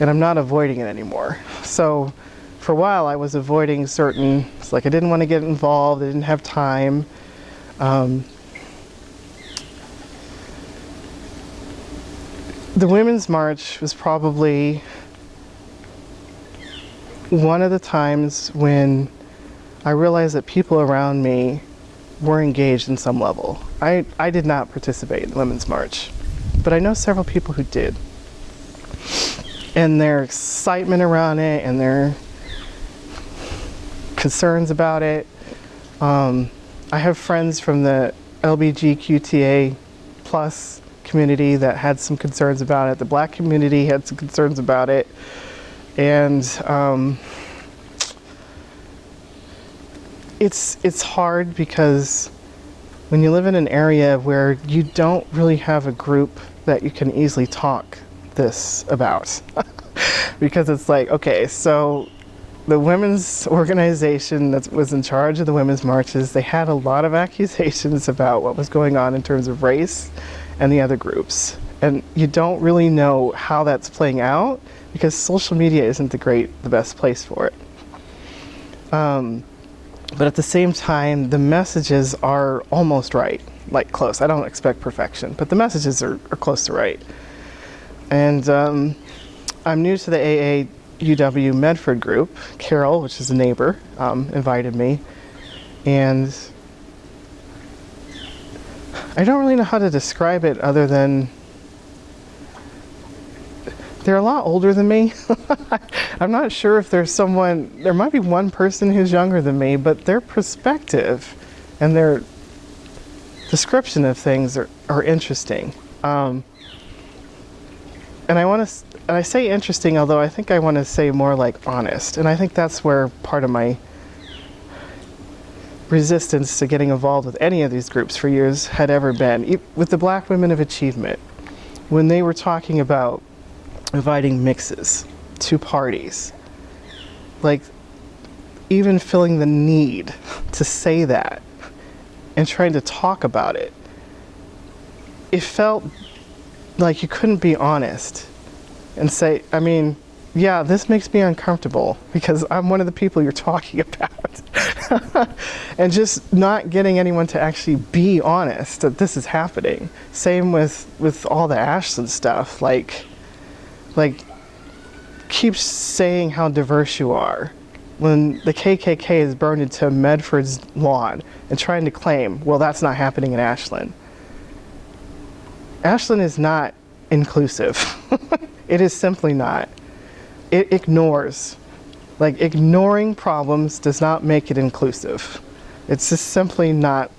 And I'm not avoiding it anymore. So for a while I was avoiding certain, it's like I didn't want to get involved, I didn't have time. Um, the Women's March was probably one of the times when I realized that people around me were engaged in some level. I, I did not participate in Women's March, but I know several people who did. And their excitement around it and their concerns about it. Um, I have friends from the LBGQTA plus community that had some concerns about it. The black community had some concerns about it. And um, it's, it's hard because when you live in an area where you don't really have a group that you can easily talk this about. because it's like, okay, so the women's organization that was in charge of the women's marches, they had a lot of accusations about what was going on in terms of race and the other groups. And you don't really know how that's playing out because social media isn't the great, the best place for it. Um, but at the same time, the messages are almost right, like close. I don't expect perfection, but the messages are, are close to right. And um, I'm new to the AA UW Medford group. Carol, which is a neighbor, um, invited me. And I don't really know how to describe it other than they're a lot older than me. I'm not sure if there's someone, there might be one person who's younger than me, but their perspective and their description of things are, are interesting. Um, and I want to, and I say interesting, although I think I want to say more like honest. And I think that's where part of my resistance to getting involved with any of these groups for years had ever been. With the Black Women of Achievement, when they were talking about inviting mixes to parties, like even feeling the need to say that and trying to talk about it, it felt like you couldn't be honest and say, I mean, yeah, this makes me uncomfortable because I'm one of the people you're talking about. and just not getting anyone to actually be honest that this is happening. Same with, with all the Ashland stuff. Like, like keep saying how diverse you are when the KKK is burned into Medford's lawn and trying to claim, well, that's not happening in Ashland. Ashland is not inclusive. it is simply not. It ignores. Like, ignoring problems does not make it inclusive. It's just simply not.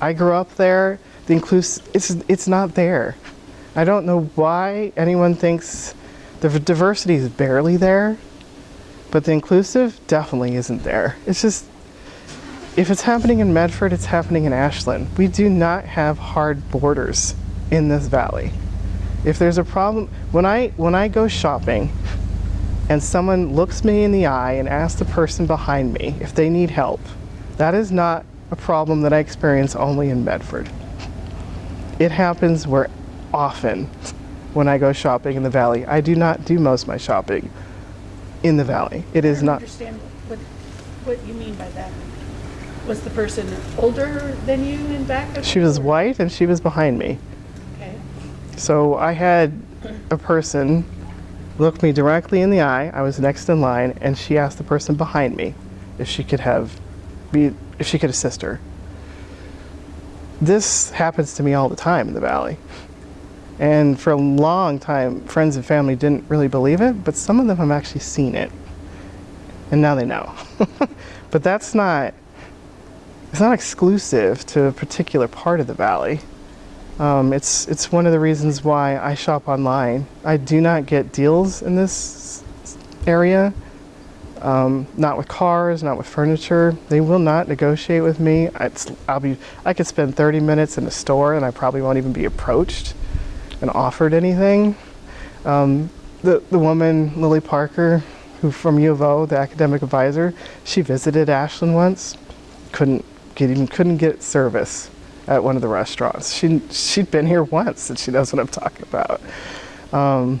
I grew up there. The inclus- it's, it's not there. I don't know why anyone thinks the diversity is barely there, but the inclusive definitely isn't there. It's just, if it's happening in Medford, it's happening in Ashland. We do not have hard borders in this valley. If there's a problem, when I, when I go shopping and someone looks me in the eye and asks the person behind me if they need help, that is not a problem that I experience only in Medford. It happens where often when I go shopping in the valley. I do not do most of my shopping in the valley. It is I don't understand what, what you mean by that. Was the person older than you in back of She was white and she was behind me. Okay. So I had a person look me directly in the eye. I was next in line, and she asked the person behind me if she could have be if she could assist her. This happens to me all the time in the valley. And for a long time, friends and family didn't really believe it, but some of them have actually seen it. And now they know. but that's not it's not exclusive to a particular part of the valley. Um, it's it's one of the reasons why I shop online. I do not get deals in this area. Um, not with cars, not with furniture. They will not negotiate with me. It's, I'll be. I could spend 30 minutes in a store and I probably won't even be approached and offered anything. Um, the the woman Lily Parker, who from U of O, the academic advisor, she visited Ashland once. Couldn't get even couldn't get service at one of the restaurants. She she'd been here once and she knows what I'm talking about. Um,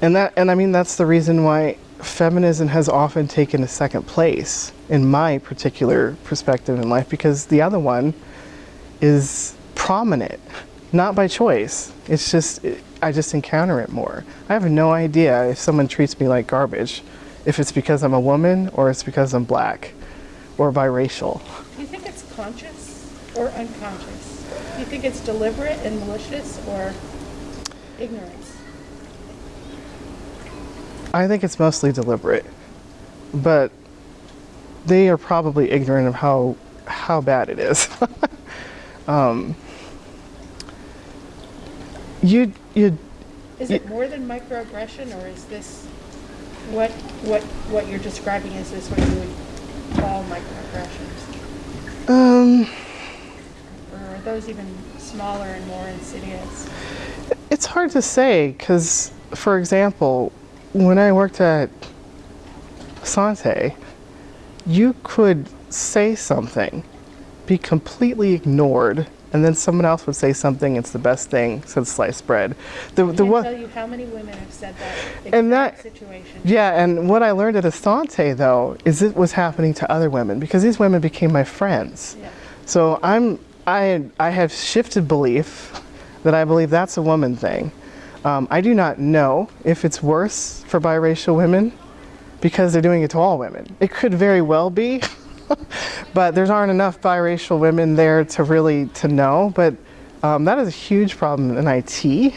and that and I mean that's the reason why feminism has often taken a second place in my particular perspective in life because the other one is prominent, not by choice. It's just it, I just encounter it more. I have no idea if someone treats me like garbage, if it's because I'm a woman or it's because I'm black or biracial. Do you think it's conscious or unconscious? Do you think it's deliberate and malicious or ignorance? I think it's mostly deliberate, but they are probably ignorant of how how bad it is. um, you you Is it more than microaggression, or is this what what what you're describing? Is this what you would call microaggressions, um or are those even smaller and more insidious? it's hard to say because, for example, when I worked at Sante, you could say something, be completely ignored, and then someone else would say something. It's the best thing since sliced bread. The I the can't tell you how many women have said that And exact that- situation. Yeah, and what I learned at Asante though is it was happening to other women because these women became my friends. Yeah. So I'm I I have shifted belief that I believe that's a woman thing. Um, I do not know if it's worse for biracial women because they're doing it to all women. It could very well be, but there aren't enough biracial women there to really to know. But um, that is a huge problem in IT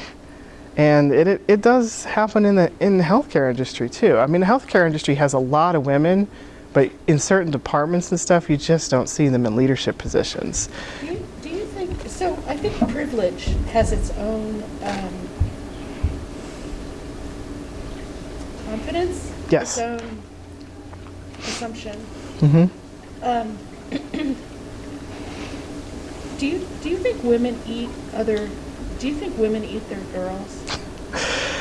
and it, it, it does happen in the in the healthcare industry too. I mean, the healthcare industry has a lot of women, but in certain departments and stuff, you just don't see them in leadership positions. Do you, do you think, so I think privilege has its own um, confidence? Yes. Its own assumption. hmm Um, do you, do you think women eat other, do you think women eat their girls?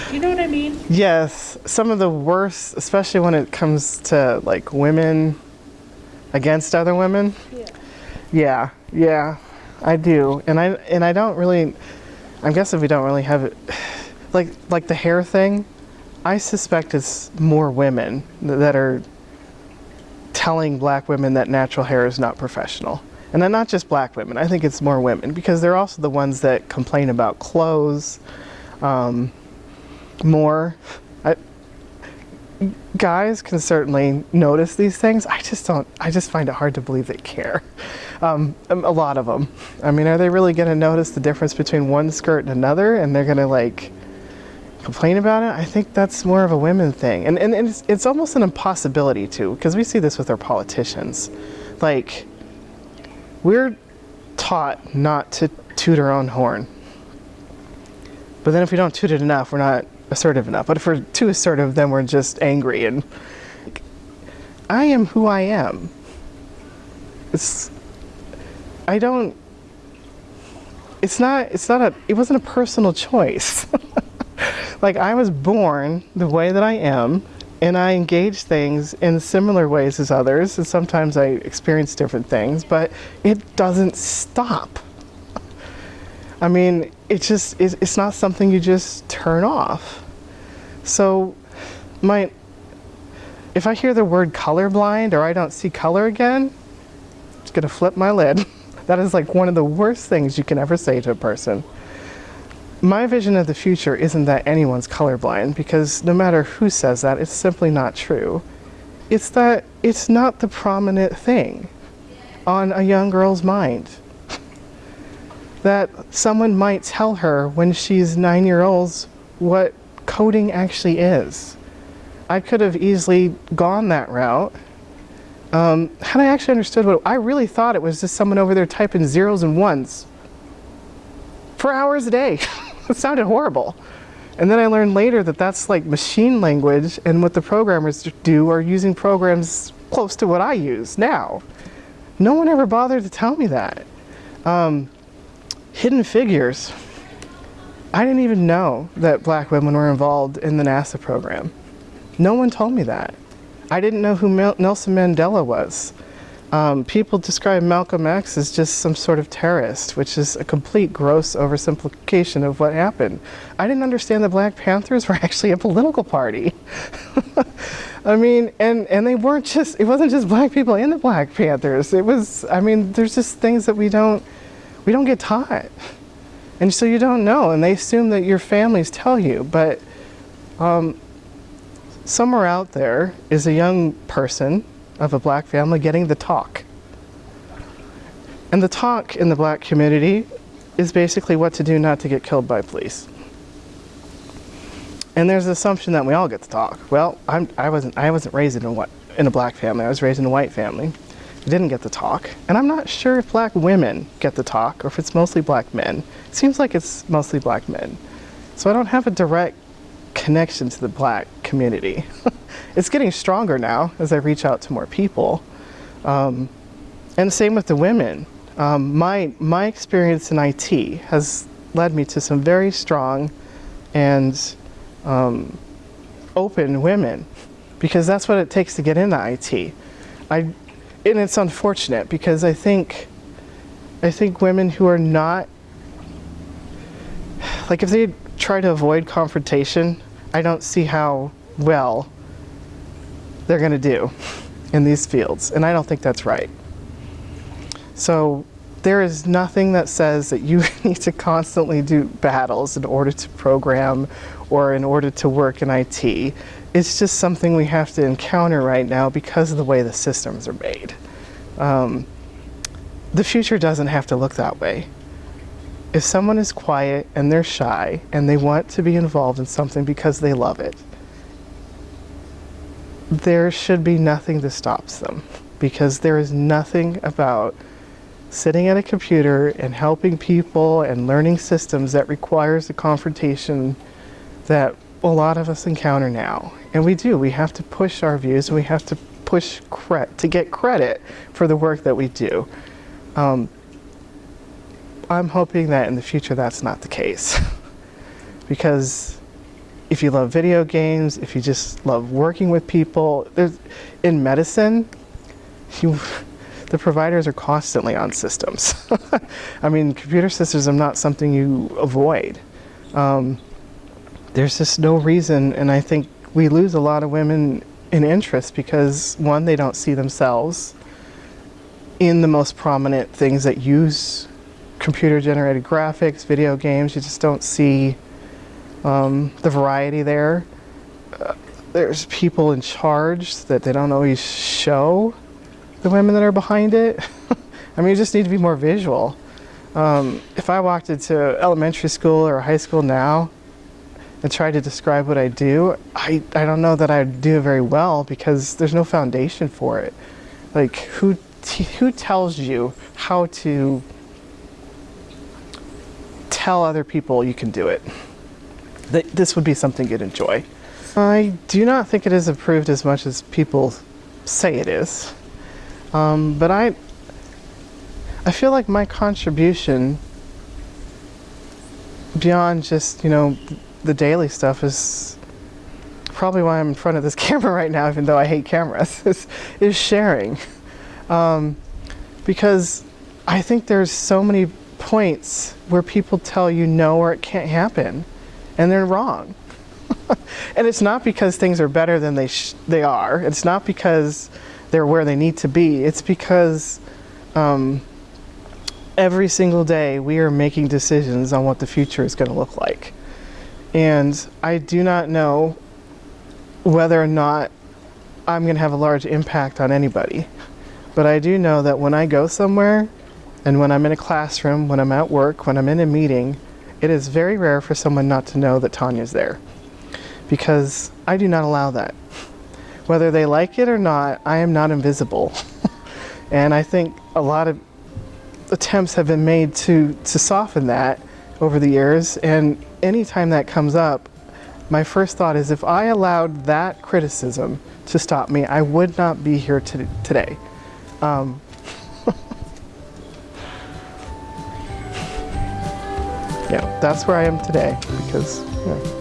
Do you know what I mean? Yes, some of the worst, especially when it comes to like women against other women. Yeah. Yeah, yeah, I do, and I and I don't really. I guess if we don't really have it, like like the hair thing, I suspect it's more women that are telling black women that natural hair is not professional. And then not just black women. I think it's more women because they're also the ones that complain about clothes. Um, more. I, guys can certainly notice these things. I just don't. I just find it hard to believe they care. Um, a lot of them. I mean, are they really going to notice the difference between one skirt and another, and they're going to like complain about it? I think that's more of a women thing, and and, and it's, it's almost an impossibility too, because we see this with our politicians. Like, we're taught not to toot our own horn. But then if we don't toot it enough, we're not assertive enough. But if we're too assertive, then we're just angry. And I am who I am. It's, I don't, it's not, it's not a, it wasn't a personal choice. like I was born the way that I am and I engage things in similar ways as others, and sometimes I experience different things, but it doesn't stop. I mean, it just it's not something you just turn off. So, my if I hear the word colorblind or I don't see color again, it's gonna flip my lid. that is like one of the worst things you can ever say to a person my vision of the future isn't that anyone's colorblind because no matter who says that, it's simply not true. It's that it's not the prominent thing on a young girl's mind. that someone might tell her when she's nine years old what coding actually is. I could have easily gone that route. Um, had I actually understood what I really thought it was just someone over there typing zeros and ones for hours a day. it sounded horrible. And then I learned later that that's like machine language, and what the programmers do are using programs close to what I use now. No one ever bothered to tell me that. Um, hidden figures. I didn't even know that black women were involved in the NASA program. No one told me that. I didn't know who Mel Nelson Mandela was. Um, people describe Malcolm X as just some sort of terrorist, which is a complete gross oversimplification of what happened. I didn't understand the Black Panthers were actually a political party. I mean, and, and they weren't just, it wasn't just black people in the Black Panthers. It was, I mean, there's just things that we don't, we don't get taught. And so you don't know, and they assume that your families tell you, but um, somewhere out there is a young person of a black family getting the talk. And the talk in the black community is basically what to do not to get killed by police. And there's an assumption that we all get the talk. Well, I'm, I, wasn't, I wasn't raised in a, what, in a black family. I was raised in a white family. I didn't get the talk. And I'm not sure if black women get the talk or if it's mostly black men. It seems like it's mostly black men. So I don't have a direct connection to the black community. it's getting stronger now as I reach out to more people. Um, and the same with the women. Um, my, my experience in IT has led me to some very strong and um, open women because that's what it takes to get into IT. I, and it's unfortunate because I think, I think women who are not, like if they try to avoid confrontation, I don't see how well they're going to do in these fields. And I don't think that's right. So there is nothing that says that you need to constantly do battles in order to program or in order to work in IT. It's just something we have to encounter right now because of the way the systems are made. Um, the future doesn't have to look that way. If someone is quiet and they're shy and they want to be involved in something because they love it, there should be nothing that stops them because there is nothing about sitting at a computer and helping people and learning systems that requires the confrontation that a lot of us encounter now. And we do, we have to push our views and we have to push to get credit for the work that we do. Um, I'm hoping that in the future that's not the case. because if you love video games, if you just love working with people, there's, in medicine, you, the providers are constantly on systems. I mean, computer systems are not something you avoid. Um, there's just no reason, and I think we lose a lot of women in interest because one, they don't see themselves in the most prominent things that use computer generated graphics, video games. You just don't see um, the variety there. Uh, there's people in charge that they don't always show the women that are behind it. I mean, you just need to be more visual. Um, if I walked into elementary school or high school now and tried to describe what I do, I, I don't know that I'd do it very well because there's no foundation for it. Like, who, who tells you how to tell other people you can do it? That this would be something you'd enjoy. I do not think it is approved as much as people say it is. Um, but I, I feel like my contribution beyond just, you know, the daily stuff is probably why I'm in front of this camera right now, even though I hate cameras, is, is sharing. Um, because I think there's so many points where people tell you no or it can't happen, and they're wrong. and it's not because things are better than they they are. It's not because they're where they need to be. It's because um, every single day we are making decisions on what the future is going to look like. And I do not know whether or not I'm going to have a large impact on anybody. But I do know that when I go somewhere and when I'm in a classroom, when I'm at work, when I'm in a meeting, it is very rare for someone not to know that Tanya's there. Because I do not allow that. Whether they like it or not, I am not invisible. and I think a lot of attempts have been made to, to soften that over the years. And anytime that comes up, my first thought is if I allowed that criticism to stop me, I would not be here to, today. Um, yeah, that's where I am today because.